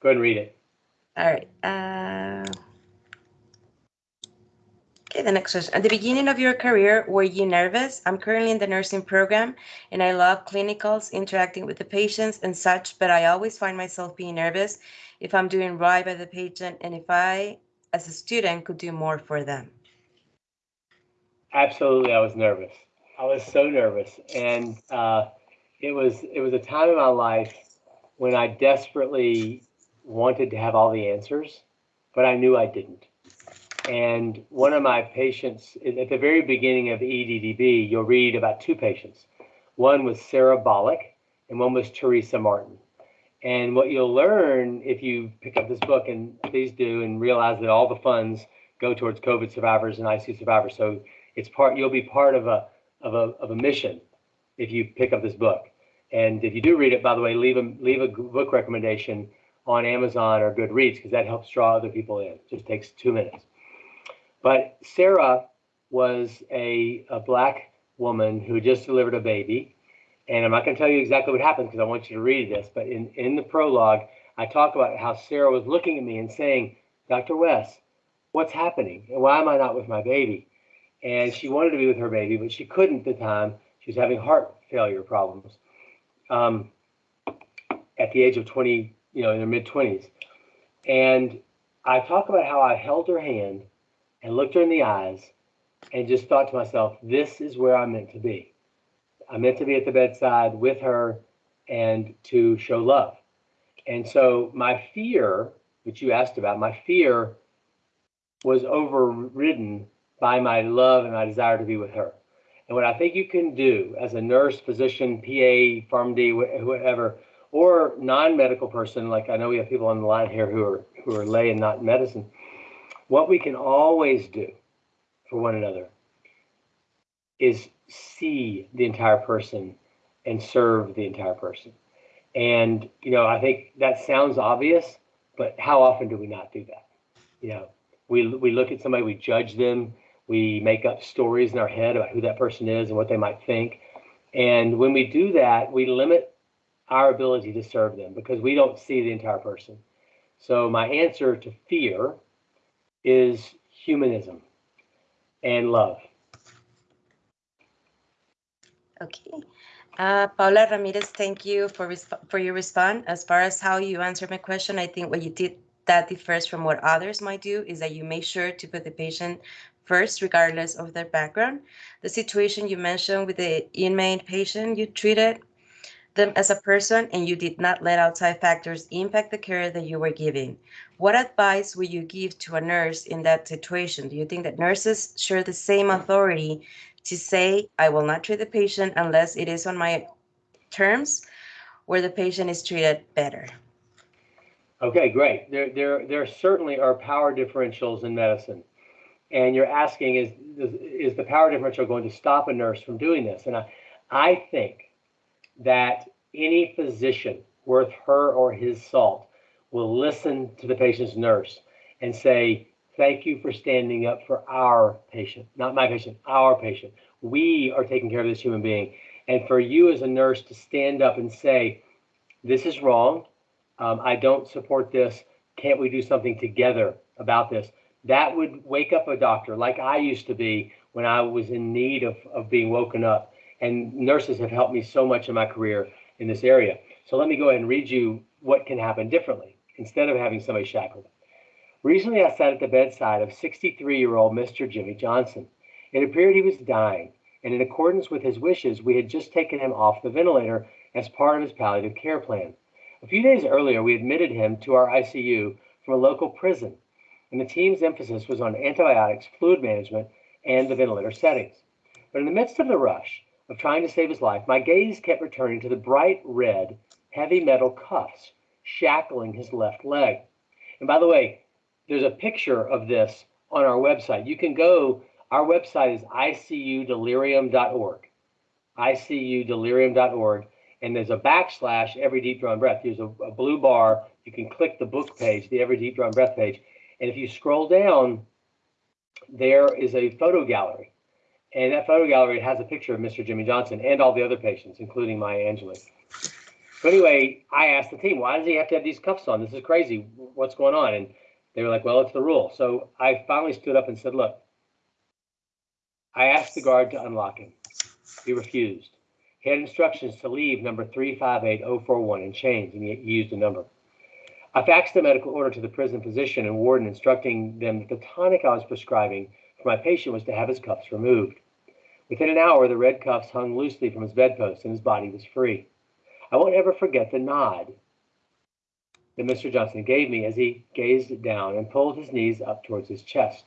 Go ahead and read it. All right. Uh, okay, the next question. At the beginning of your career, were you nervous? I'm currently in the nursing program and I love clinicals, interacting with the patients and such, but I always find myself being nervous if I'm doing right by the patient and if I, as a student, could do more for them. Absolutely, I was nervous. I was so nervous, and uh, it was it was a time in my life when I desperately wanted to have all the answers, but I knew I didn't. And one of my patients at the very beginning of EDDB, you'll read about two patients. One was Sarah Bollock, and one was Teresa Martin. And what you'll learn if you pick up this book, and please do, and realize that all the funds go towards COVID survivors and ICU survivors. So it's part you'll be part of a of a of a mission if you pick up this book. And if you do read it, by the way, leave a leave a book recommendation on Amazon or Goodreads because that helps draw other people in. It just takes two minutes. But Sarah was a, a black woman who just delivered a baby. And I'm not going to tell you exactly what happened because I want you to read this. But in, in the prologue, I talk about how Sarah was looking at me and saying, Dr. West, what's happening? And why am I not with my baby? and she wanted to be with her baby, but she couldn't at the time. She was having heart failure problems um, at the age of 20, you know, in her mid 20s. And I talk about how I held her hand and looked her in the eyes and just thought to myself, this is where I'm meant to be. I'm meant to be at the bedside with her and to show love. And so my fear, which you asked about, my fear was overridden by my love and my desire to be with her. And what I think you can do as a nurse, physician, PA, PharmD, whatever, or non-medical person, like I know we have people on the line here who are who are lay and not in medicine, what we can always do for one another is see the entire person and serve the entire person. And you know, I think that sounds obvious, but how often do we not do that? You know, we we look at somebody, we judge them, we make up stories in our head about who that person is and what they might think. And when we do that, we limit our ability to serve them because we don't see the entire person. So my answer to fear is humanism and love. Okay. Uh, Paula Ramirez, thank you for for your response. As far as how you answered my question, I think what you did that differs from what others might do is that you make sure to put the patient first, regardless of their background. The situation you mentioned with the inmate patient, you treated them as a person and you did not let outside factors impact the care that you were giving. What advice would you give to a nurse in that situation? Do you think that nurses share the same authority to say, I will not treat the patient unless it is on my terms, where the patient is treated better? Okay, great. There, there, there certainly are power differentials in medicine. And you're asking, is, is the power differential going to stop a nurse from doing this? And I, I think that any physician worth her or his salt will listen to the patient's nurse and say, Thank you for standing up for our patient, not my patient, our patient. We are taking care of this human being. And for you as a nurse to stand up and say, This is wrong. Um, I don't support this. Can't we do something together about this? That would wake up a doctor like I used to be when I was in need of, of being woken up. And nurses have helped me so much in my career in this area. So let me go ahead and read you what can happen differently instead of having somebody shackled. Recently, I sat at the bedside of 63 year old Mr. Jimmy Johnson. It appeared he was dying, and in accordance with his wishes, we had just taken him off the ventilator as part of his palliative care plan. A few days earlier, we admitted him to our ICU from a local prison, and the team's emphasis was on antibiotics, fluid management, and the ventilator settings. But in the midst of the rush of trying to save his life, my gaze kept returning to the bright red, heavy metal cuffs shackling his left leg. And by the way, there's a picture of this on our website. You can go, our website is icudelirium.org. icudelirium.org. And there's a backslash every deep drawn breath. There's a, a blue bar. You can click the book page, the every deep drawn breath page. And if you scroll down, there is a photo gallery. And that photo gallery has a picture of Mr. Jimmy Johnson and all the other patients, including Maya Angelou. So anyway, I asked the team, why does he have to have these cuffs on? This is crazy. What's going on? And they were like, well, it's the rule. So I finally stood up and said, look, I asked the guard to unlock him. He refused. He had instructions to leave number 358041 in chains, and he used a number. I faxed the medical order to the prison physician and warden, instructing them that the tonic I was prescribing for my patient was to have his cuffs removed. Within an hour, the red cuffs hung loosely from his bedpost and his body was free. I won't ever forget the nod that Mr. Johnson gave me as he gazed down and pulled his knees up towards his chest.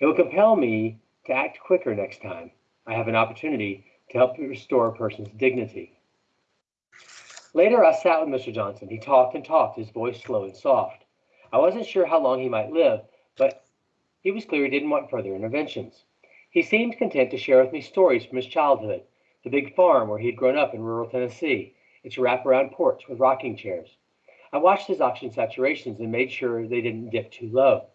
It will compel me to act quicker next time I have an opportunity to help restore a person's dignity. Later, I sat with Mr. Johnson. He talked and talked, his voice slow and soft. I wasn't sure how long he might live, but he was clear he didn't want further interventions. He seemed content to share with me stories from his childhood, the big farm where he had grown up in rural Tennessee, its wraparound porch with rocking chairs. I watched his oxygen saturations and made sure they didn't dip too low.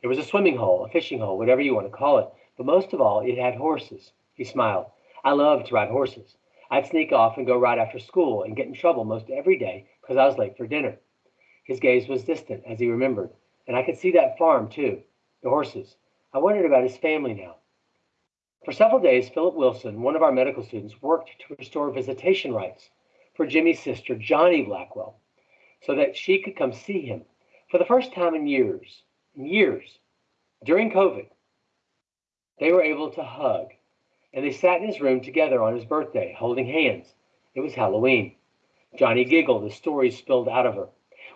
There was a swimming hole, a fishing hole, whatever you want to call it, but most of all, it had horses. He smiled. I loved to ride horses. I'd sneak off and go ride after school and get in trouble most every day because I was late for dinner. His gaze was distant as he remembered, and I could see that farm too, the horses. I wondered about his family now. For several days, Philip Wilson, one of our medical students, worked to restore visitation rights for Jimmy's sister, Johnny Blackwell, so that she could come see him for the first time in years, in years, during COVID. They were able to hug, and they sat in his room together on his birthday, holding hands. It was Halloween. Johnny giggled as stories spilled out of her.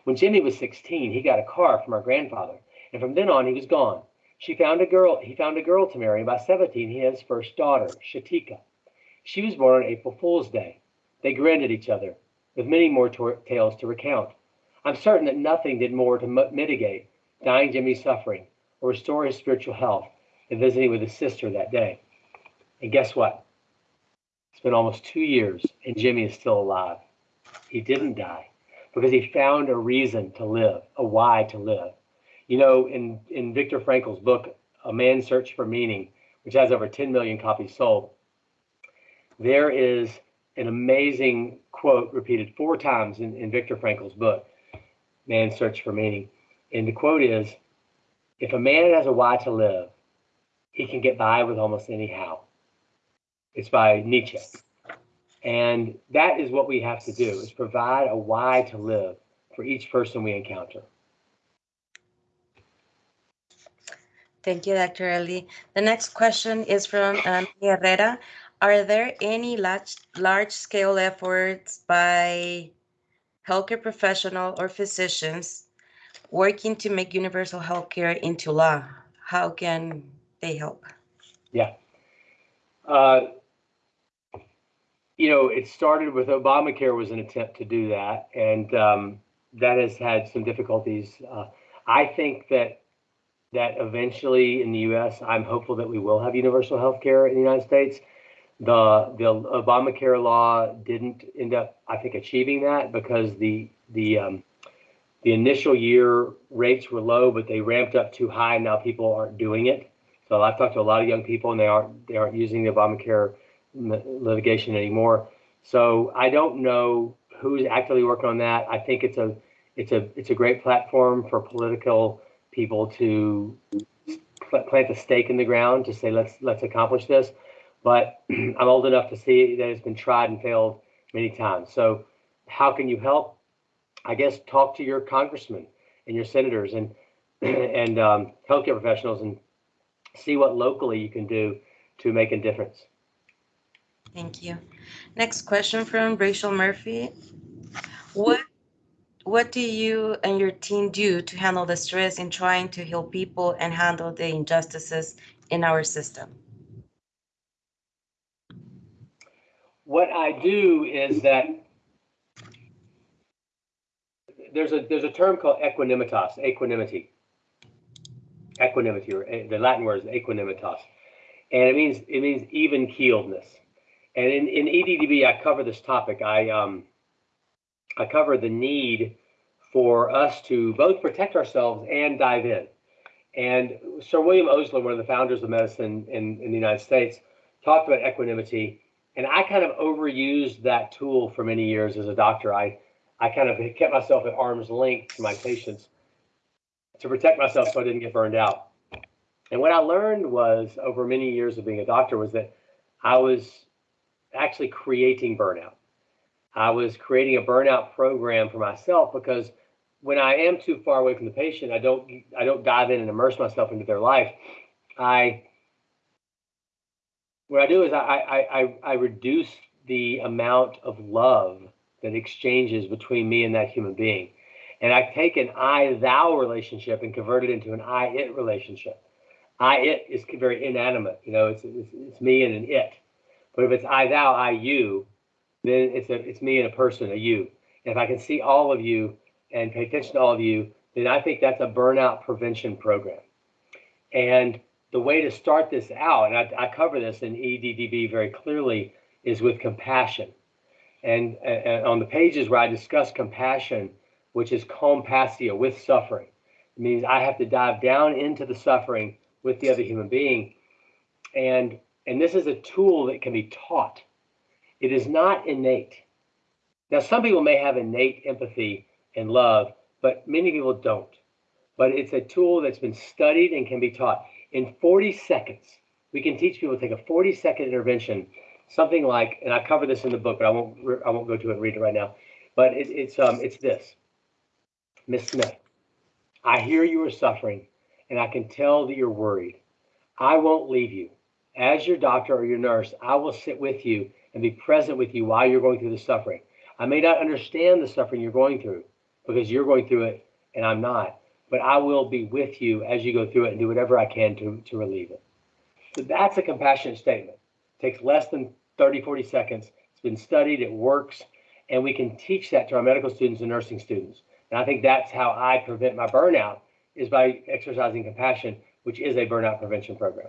When Jimmy was 16, he got a car from our grandfather, and from then on he was gone. She found a girl, he found a girl to marry, and by 17 he had his first daughter, Shatika. She was born on April Fool's Day. They grinned at each other, with many more tales to recount. I'm certain that nothing did more to mitigate dying Jimmy's suffering or restore his spiritual health than visiting with his sister that day. And guess what? It's been almost two years, and Jimmy is still alive. He didn't die because he found a reason to live, a why to live. You know, in, in Viktor Frankl's book, A Man's Search for Meaning, which has over 10 million copies sold, there is an amazing quote repeated four times in, in Viktor Frankl's book, Man's Search for Meaning. And the quote is If a man has a why to live, he can get by with almost any how. It's by Nietzsche. And that is what we have to do is provide a why to live for each person we encounter. Thank you, Dr. Ellie. The next question is from um, Herrera. Are there any large, large-scale efforts by healthcare professional or physicians working to make universal healthcare into law? How can they help? Yeah. Uh, you know, it started with Obamacare was an attempt to do that, and um, that has had some difficulties. Uh, I think that that eventually in the U.S., I'm hopeful that we will have universal health care in the United States. The the Obamacare law didn't end up, I think, achieving that because the the um, the initial year rates were low, but they ramped up too high. And now people aren't doing it. So I've talked to a lot of young people, and they aren't they aren't using the Obamacare litigation anymore. So I don't know who's actively working on that. I think it's a it's a it's a great platform for political people to plant a stake in the ground to say let's let's accomplish this. But <clears throat> I'm old enough to see that it's been tried and failed many times. So how can you help? I guess talk to your congressmen and your senators and <clears throat> and um, healthcare professionals and see what locally you can do to make a difference. Thank you. Next question from Rachel Murphy. What what do you and your team do to handle the stress in trying to heal people and handle the injustices in our system? What I do is that there's a there's a term called equanimitas, equanimity. Equanimity, or eh, the Latin word is equanimitas, and it means it means even keeledness. And in, in EDDB, I cover this topic. I um, I cover the need for us to both protect ourselves and dive in. And Sir William Osler, one of the founders of medicine in, in the United States, talked about equanimity. And I kind of overused that tool for many years as a doctor. I, I kind of kept myself at arm's length to my patients to protect myself so I didn't get burned out. And what I learned was over many years of being a doctor was that I was actually creating burnout. I was creating a burnout program for myself because when I am too far away from the patient, I don't I don't dive in and immerse myself into their life. I what I do is I I I, reduce the amount of love that exchanges between me and that human being. And I take an I thou relationship and convert it into an I it relationship. I it is very inanimate, you know, it's, it's, it's me and an it. But if it's I thou, I you, then it's a it's me and a person, a you. If I can see all of you and pay attention to all of you, then I think that's a burnout prevention program. And the way to start this out, and I, I cover this in EDDB very clearly, is with compassion. And, and, on the pages where I discuss compassion, which is compassia with suffering, it means I have to dive down into the suffering with the other human being. And, and this is a tool that can be taught. It is not innate. Now, some people may have innate empathy and love, but many people don't. But it's a tool that's been studied and can be taught. In 40 seconds, we can teach people to take a 40 second intervention, something like, and I cover this in the book, but I won't I won't go to it and read it right now. But it, it's um it's this, Miss Smith. I hear you are suffering, and I can tell that you're worried. I won't leave you. As your doctor or your nurse, I will sit with you and be present with you while you're going through the suffering. I may not understand the suffering you're going through, because you're going through it and I'm not. But I will be with you as you go through it and do whatever I can to, to relieve it. So that's a compassionate statement. It takes less than 30, 40 seconds. It's been studied, it works, and we can teach that to our medical students and nursing students. And I think that's how I prevent my burnout is by exercising compassion, which is a burnout prevention program.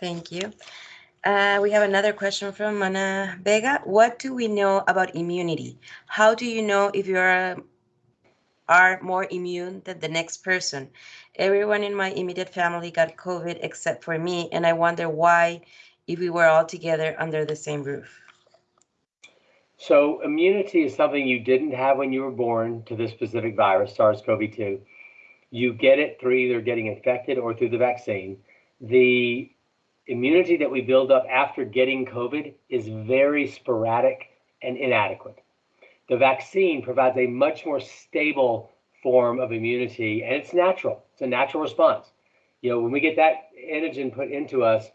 Thank you. Uh, we have another question from Mana Vega. What do we know about immunity? How do you know if you are, are more immune than the next person? Everyone in my immediate family got COVID except for me, and I wonder why if we were all together under the same roof. So immunity is something you didn't have when you were born to this specific virus, SARS-CoV-2. You get it through either getting infected or through the vaccine. The immunity that we build up after getting COVID is very sporadic and inadequate. The vaccine provides a much more stable form of immunity, and it's natural. It's a natural response. You know, when we get that antigen put into us,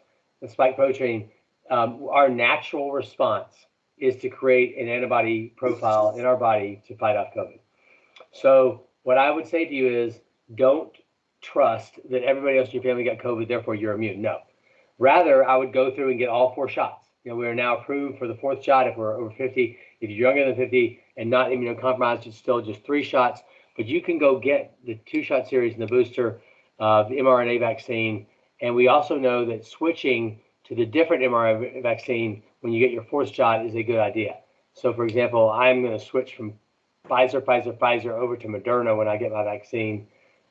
the spike protein, um, our natural response is to create an antibody profile in our body to fight off COVID. So, what I would say to you is don't trust that everybody else in your family got COVID, therefore you're immune. No. Rather, I would go through and get all four shots. You know, we are now approved for the fourth shot if we're over 50. If you're younger than 50 and not immunocompromised, it's still just three shots. But you can go get the two shot series and the booster, uh, the mRNA vaccine. And we also know that switching to the different mRNA vaccine when you get your fourth shot is a good idea. So, for example, I'm going to switch from Pfizer, Pfizer, Pfizer over to Moderna when I get my vaccine,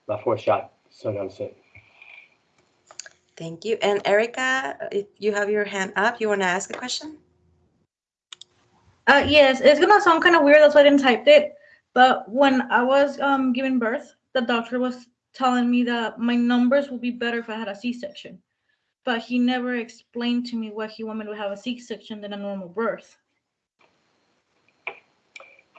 my fourth shot sometime soon. Thank you. And Erica, if you have your hand up, you want to ask a question? Uh, yes, it's gonna sound kind of weird. That's why I didn't type it. But when I was um giving birth, the doctor was telling me that my numbers would be better if I had a C-section. But he never explained to me why he wanted me to have a C-section than a normal birth.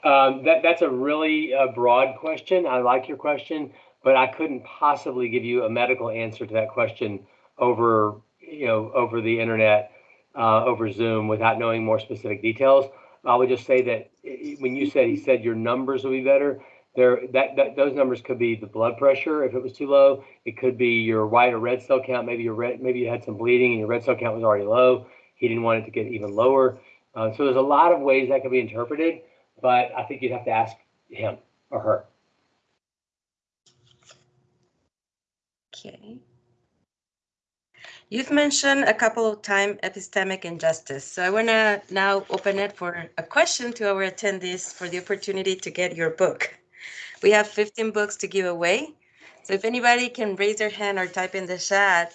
Um, that that's a really uh, broad question. I like your question, but I couldn't possibly give you a medical answer to that question over you know over the internet, uh, over Zoom without knowing more specific details. I would just say that when you said he said your numbers will be better, there that, that those numbers could be the blood pressure if it was too low. It could be your white or red cell count. Maybe your red maybe you had some bleeding and your red cell count was already low. He didn't want it to get even lower. Uh, so there's a lot of ways that could be interpreted, but I think you'd have to ask him or her. Okay. You've mentioned a couple of times epistemic injustice. So I want to now open it for a question to our attendees for the opportunity to get your book. We have 15 books to give away. So if anybody can raise their hand or type in the chat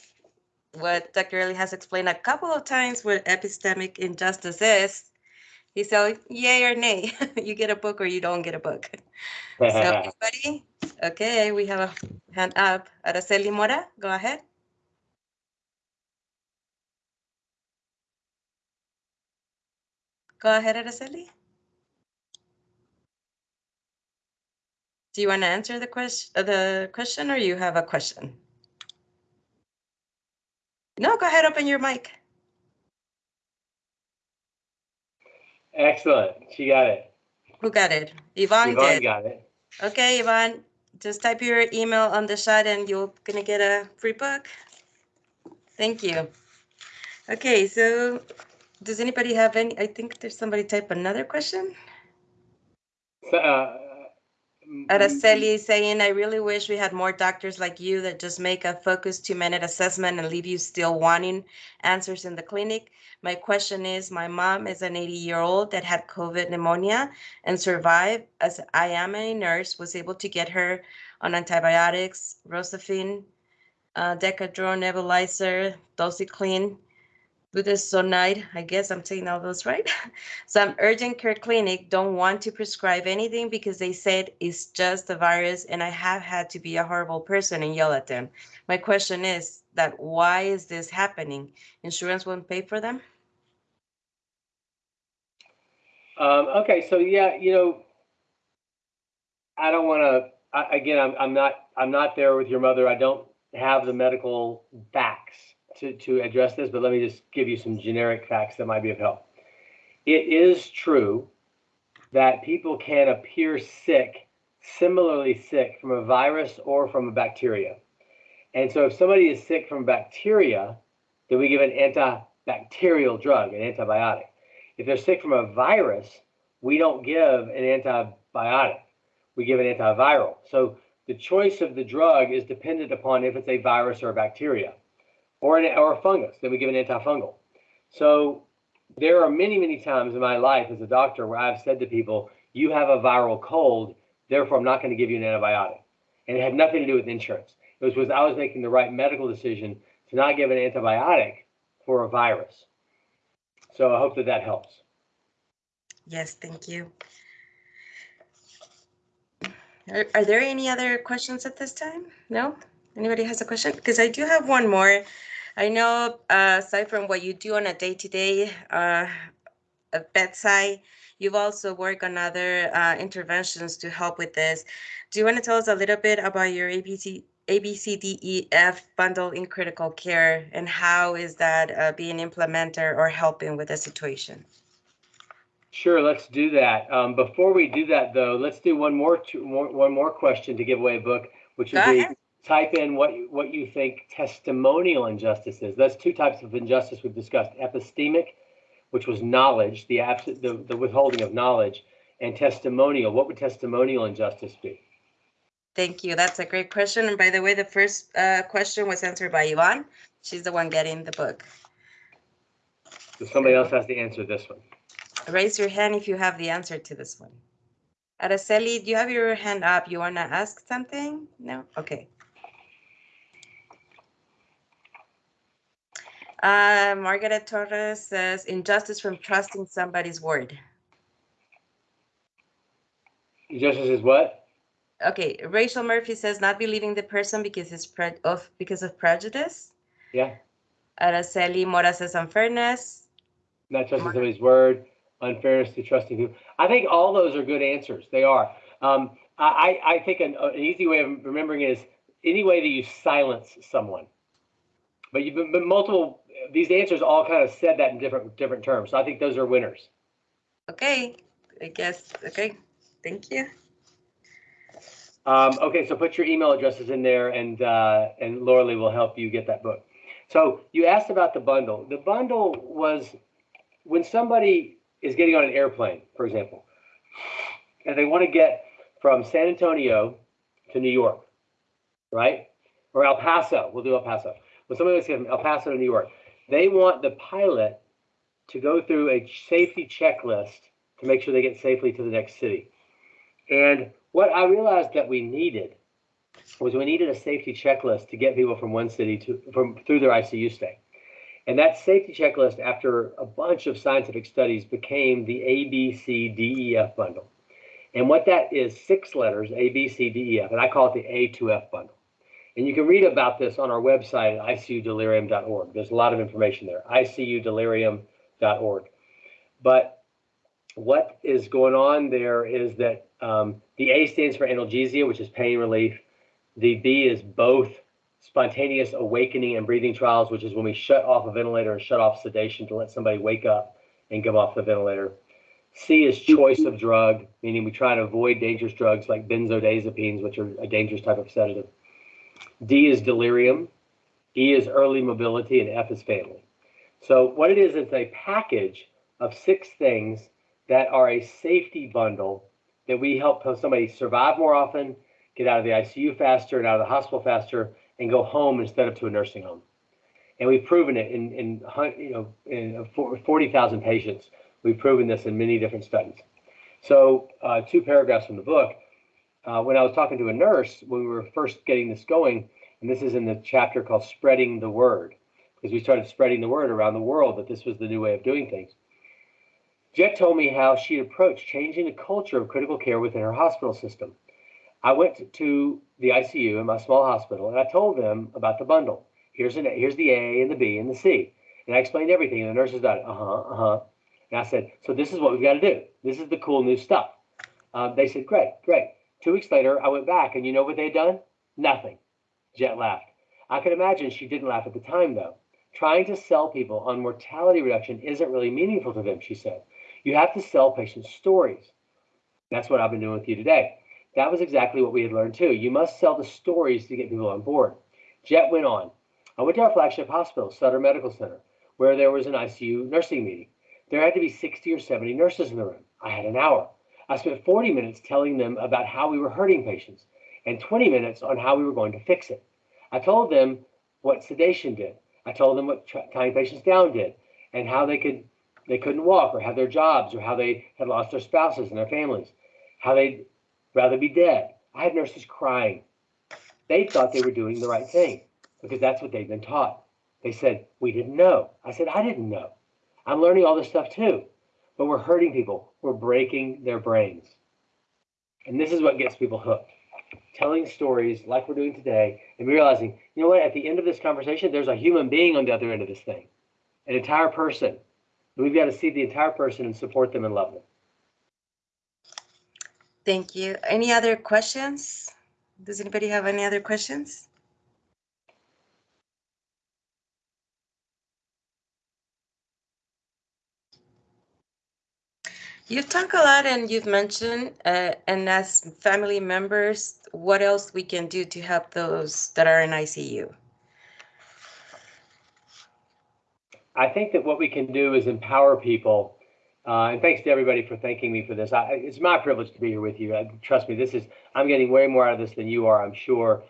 what Dr. Early has explained a couple of times what epistemic injustice is, he said, yay or nay, <laughs> you get a book or you don't get a book. So <laughs> anybody? Okay, we have a hand up. Araceli Mora, go ahead. Go ahead, Araceli. Do you want to answer the question, the question, or you have a question? No, go ahead, open your mic. Excellent. She got it. Who got it? Yvonne Yvonne did. got it. Okay, Yvonne, just type your email on the chat and you're gonna get a free book. Thank you. Okay, so does anybody have any, I think there's somebody type another question? Uh, mm, Araceli is saying, I really wish we had more doctors like you that just make a focused two minute assessment and leave you still wanting answers in the clinic. My question is, my mom is an 80 year old that had COVID pneumonia and survived as I am a nurse, was able to get her on antibiotics, Rocephin, uh, Decadron nebulizer, Doxycycline, budesonide. I guess I'm saying all those right. <laughs> Some urgent care clinic don't want to prescribe anything because they said it's just a virus and I have had to be a horrible person and yell at them. My question is that why is this happening? Insurance won't pay for them? Um, okay, so yeah, you know, I don't want to. Again, I'm, I'm not. I'm not there with your mother. I don't have the medical facts to to address this, but let me just give you some generic facts that might be of help. It is true that people can appear sick, similarly sick from a virus or from a bacteria. And so, if somebody is sick from bacteria, then we give an antibacterial drug, an antibiotic. If they're sick from a virus, we don't give an antibiotic. We give an antiviral. So the choice of the drug is dependent upon if it's a virus or a bacteria or, an, or a fungus. Then we give an antifungal. So there are many, many times in my life as a doctor where I've said to people, you have a viral cold, therefore I'm not going to give you an antibiotic. And it had nothing to do with insurance. It was because I was making the right medical decision to not give an antibiotic for a virus. So I hope that that helps. Yes, thank you. Are, are there any other questions at this time? No? Anybody has a question? Because I do have one more. I know, uh, aside from what you do on a day-to-day uh, bedside, you've also worked on other uh, interventions to help with this. Do you want to tell us a little bit about your ABC, ABCDEF bundle in critical care and how is that uh, being implemented or helping with the situation? Sure, let's do that. Um, before we do that, though, let's do one more, two, more one more question to give away a book, which would be. Type in what you- what you think testimonial injustice is. That's two types of injustice we've discussed: epistemic, which was knowledge, the absent, the, the withholding of knowledge, and testimonial. What would testimonial injustice be? Thank you. That's a great question. And by the way, the first uh, question was answered by Yvonne. She's the one getting the book. So somebody else has to answer this one. Raise your hand if you have the answer to this one. Araceli, do you have your hand up? You want to ask something? No? Okay. Uh, Margaret Torres says injustice from trusting somebody's word. Injustice is what? Okay, Rachel Murphy says not believing the person because it's pre- of because of prejudice. Yeah, Araceli Mora says unfairness. not trusting Mar- somebody's word, unfairness to trusting people. I think all those are good answers. They are. Um, I, I I think an, an easy way of remembering it is any way that you silence someone. But you've been, been multiple. These answers all kind of said that in different different terms. So I think those are winners. Okay, I guess. Okay, thank you. Um, okay, so put your email addresses in there, and uh, and Laura Lee will help you get that book. So you asked about the bundle. The bundle was when somebody is getting on an airplane, for example, and they want to get from San Antonio to New York, right? Or El Paso. We'll do El Paso. When somebody wants to get from El Paso to New York, they want the pilot to go through a safety checklist to make sure they get safely to the next city. And what I realized that we needed was we needed a safety checklist to get people from one city to from through their ICU stay. And that safety checklist, after a bunch of scientific studies, became the ABCDEF bundle. And what that is, six letters, A, B, C, D, E, F, and I call it the A2F bundle. And you can read about this on our website at icudelirium.org. There's a lot of information there, icudelirium.org. But what is going on there is that um, the A stands for analgesia, which is pain relief. The B is both spontaneous awakening and breathing trials, which is when we shut off a ventilator and shut off sedation to let somebody wake up and come off the ventilator. C is choice of drug, meaning we try to avoid dangerous drugs like benzodiazepines, which are a dangerous type of sedative. D is delirium. E is early mobility, and F is family. So what it is, it's a package of six things that are a safety bundle that we help somebody survive more often, get out of the ICU faster and out of the hospital faster, and go home instead of to a nursing home. And we've proven it in, in you know in 40,000 patients. We've proven this in many different studies. So uh, two paragraphs from the book. Uh, when I was talking to a nurse when we were first getting this going, and this is in the chapter called "Spreading the Word," because we started spreading the word around the world that this was the new way of doing things. Jet told me how she approached changing the culture of critical care within her hospital system. I went to the ICU in my small hospital and I told them about the bundle. Here's an here's the A and the B and the C. And I explained everything and the nurses got it. Uh-huh, uh-huh. And I said, so this is what we've got to do. This is the cool new stuff. Um, they said, great, great. Two weeks later, I went back and you know what they'd done? Nothing. Jet laughed. I can imagine she didn't laugh at the time though. Trying to sell people on mortality reduction isn't really meaningful to them, she said. You have to sell patients stories. That's what I've been doing with you today. That was exactly what we had learned too. You must sell the stories to get people on board. Jet went on. I went to our flagship hospital, Sutter Medical Center, where there was an ICU nursing meeting. There had to be 60 or 70 nurses in the room. I had an hour. I spent 40 minutes telling them about how we were hurting patients and 20 minutes on how we were going to fix it. I told them what sedation did. I told them what tying patients down did and how they could they couldn't walk or have their jobs or how they had lost their spouses and their families, how they'd rather be dead. I had nurses crying. They thought they were doing the right thing because that's what they'd been taught. They said, We didn't know. I said, I didn't know. I'm learning all this stuff too. But we're hurting people, we're breaking their brains. And this is what gets people hooked. telling stories like we're doing today and realizing, you know what, at the end of this conversation, there's a human being on the other end of this thing, an entire person. We've got to see the entire person and support them and love them. Thank you. Any other questions? Does anybody have any other questions? You've talked a lot and you've mentioned, uh, and as family members, what else we can do to help those that are in ICU? I think that what we can do is empower people. Uh, and thanks to everybody for thanking me for this. I, it's my privilege to be here with you. I, trust me, this is I'm getting way more out of this than you are, I'm sure.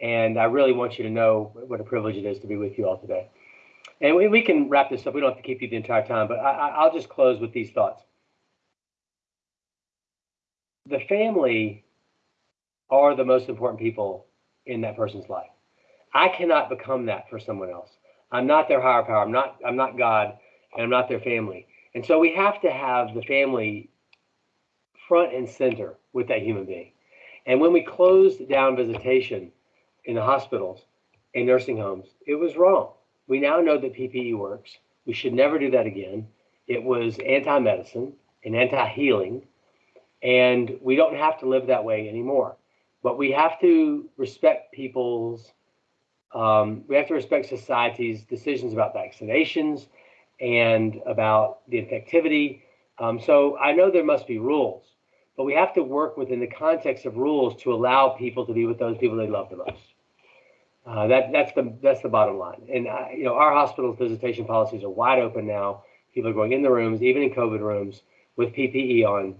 And I really want you to know what a privilege it is to be with you all today. And we, we can wrap this up. We don't have to keep you the entire time, but I, I'll just close with these thoughts. The family are the most important people in that person's life. I cannot become that for someone else. I'm not their higher power. I'm not I'm not God and I'm not their family. And so we have to have the family front and center with that human being. And when we closed down visitation in the hospitals and nursing homes, it was wrong. We now know that PPE works. We should never do that again. It was anti-medicine and anti-healing, and we don't have to live that way anymore. But we have to respect people's um, we have to respect society's decisions about vaccinations and about the infectivity. Um, so I know there must be rules, but we have to work within the context of rules to allow people to be with those people they love the most. Uh, that that's the that's the bottom line. And you know our hospitals visitation policies are wide open now. People are going in the rooms, even in COVID rooms, with PPE on.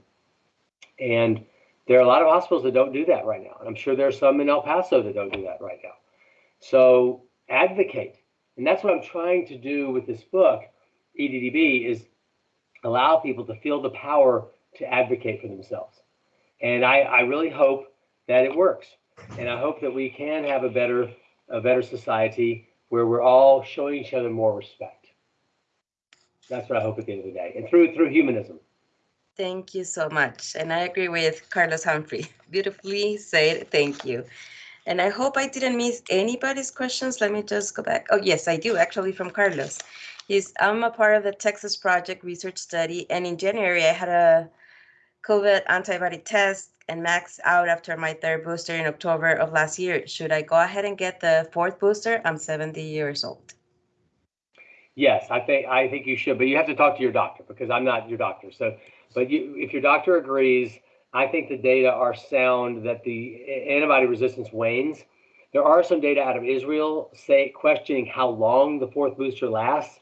And there are a lot of hospitals that don't do that right now. And I'm sure there are some in El Paso that don't do that right now. So advocate. And that's what I'm trying to do with this book, EDDB, is allow people to feel the power to advocate for themselves. And I, I really hope that it works. And I hope that we can have a better, a better society where we're all showing each other more respect. That's what I hope at the end of the day. And through through humanism. Thank you so much. And I agree with Carlos Humphrey. <laughs> Beautifully said. Thank you. And I hope I didn't miss anybody's questions. Let me just go back. Oh, yes, I do actually from Carlos. He's, I'm a part of the Texas Project research study. And in January, I had a COVID antibody test and maxed out after my third booster in October of last year. Should I go ahead and get the fourth booster? I'm 70 years old. Yes, I think I think you should, but you have to talk to your doctor because I'm not your doctor. So, but you, if your doctor agrees, I think the data are sound that the antibody resistance wanes. There are some data out of Israel say questioning how long the fourth booster lasts,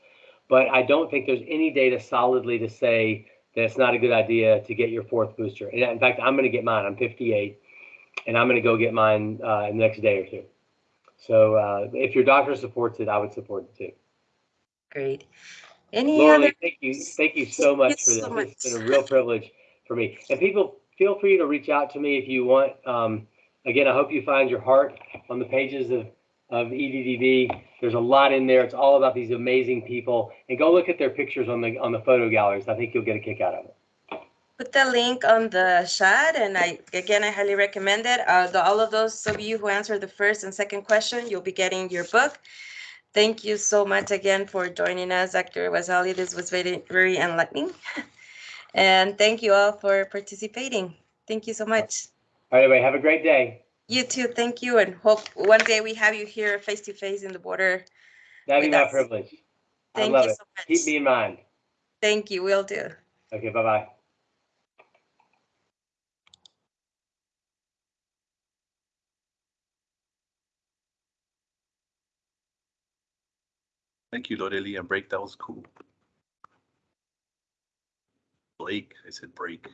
but I don't think there's any data solidly to say that it's not a good idea to get your fourth booster. And in fact, I'm going to get mine. I'm 58, and I'm going to go get mine uh, in the next day or two. So, uh, if your doctor supports it, I would support it too. Great. Any Laura other? Thank you, thank you so much for this. so It's been a real privilege for me. And people, feel free to reach out to me if you want. Um, again, I hope you find your heart on the pages of, of EDDB. There's a lot in there. It's all about these amazing people. And go look at their pictures on the on the photo galleries. I think you'll get a kick out of it. put the link on the chat and I, again, I highly recommend it. Uh, the, all of those of you who answered the first and second question, you'll be getting your book. Thank you so much again for joining us, Dr. Wes Ely. This was very, very enlightening. <laughs> And thank you all for participating. Thank you so much. All right, way, have a great day. You too, thank you, and hope one day we have you here face to face in the border. That'd be my us. privilege. I love you it. so much. Keep me in mind. Thank you, We'll do. Okay, bye bye. Thank you, Lorelia. Break, that was cool. Blake, I said break.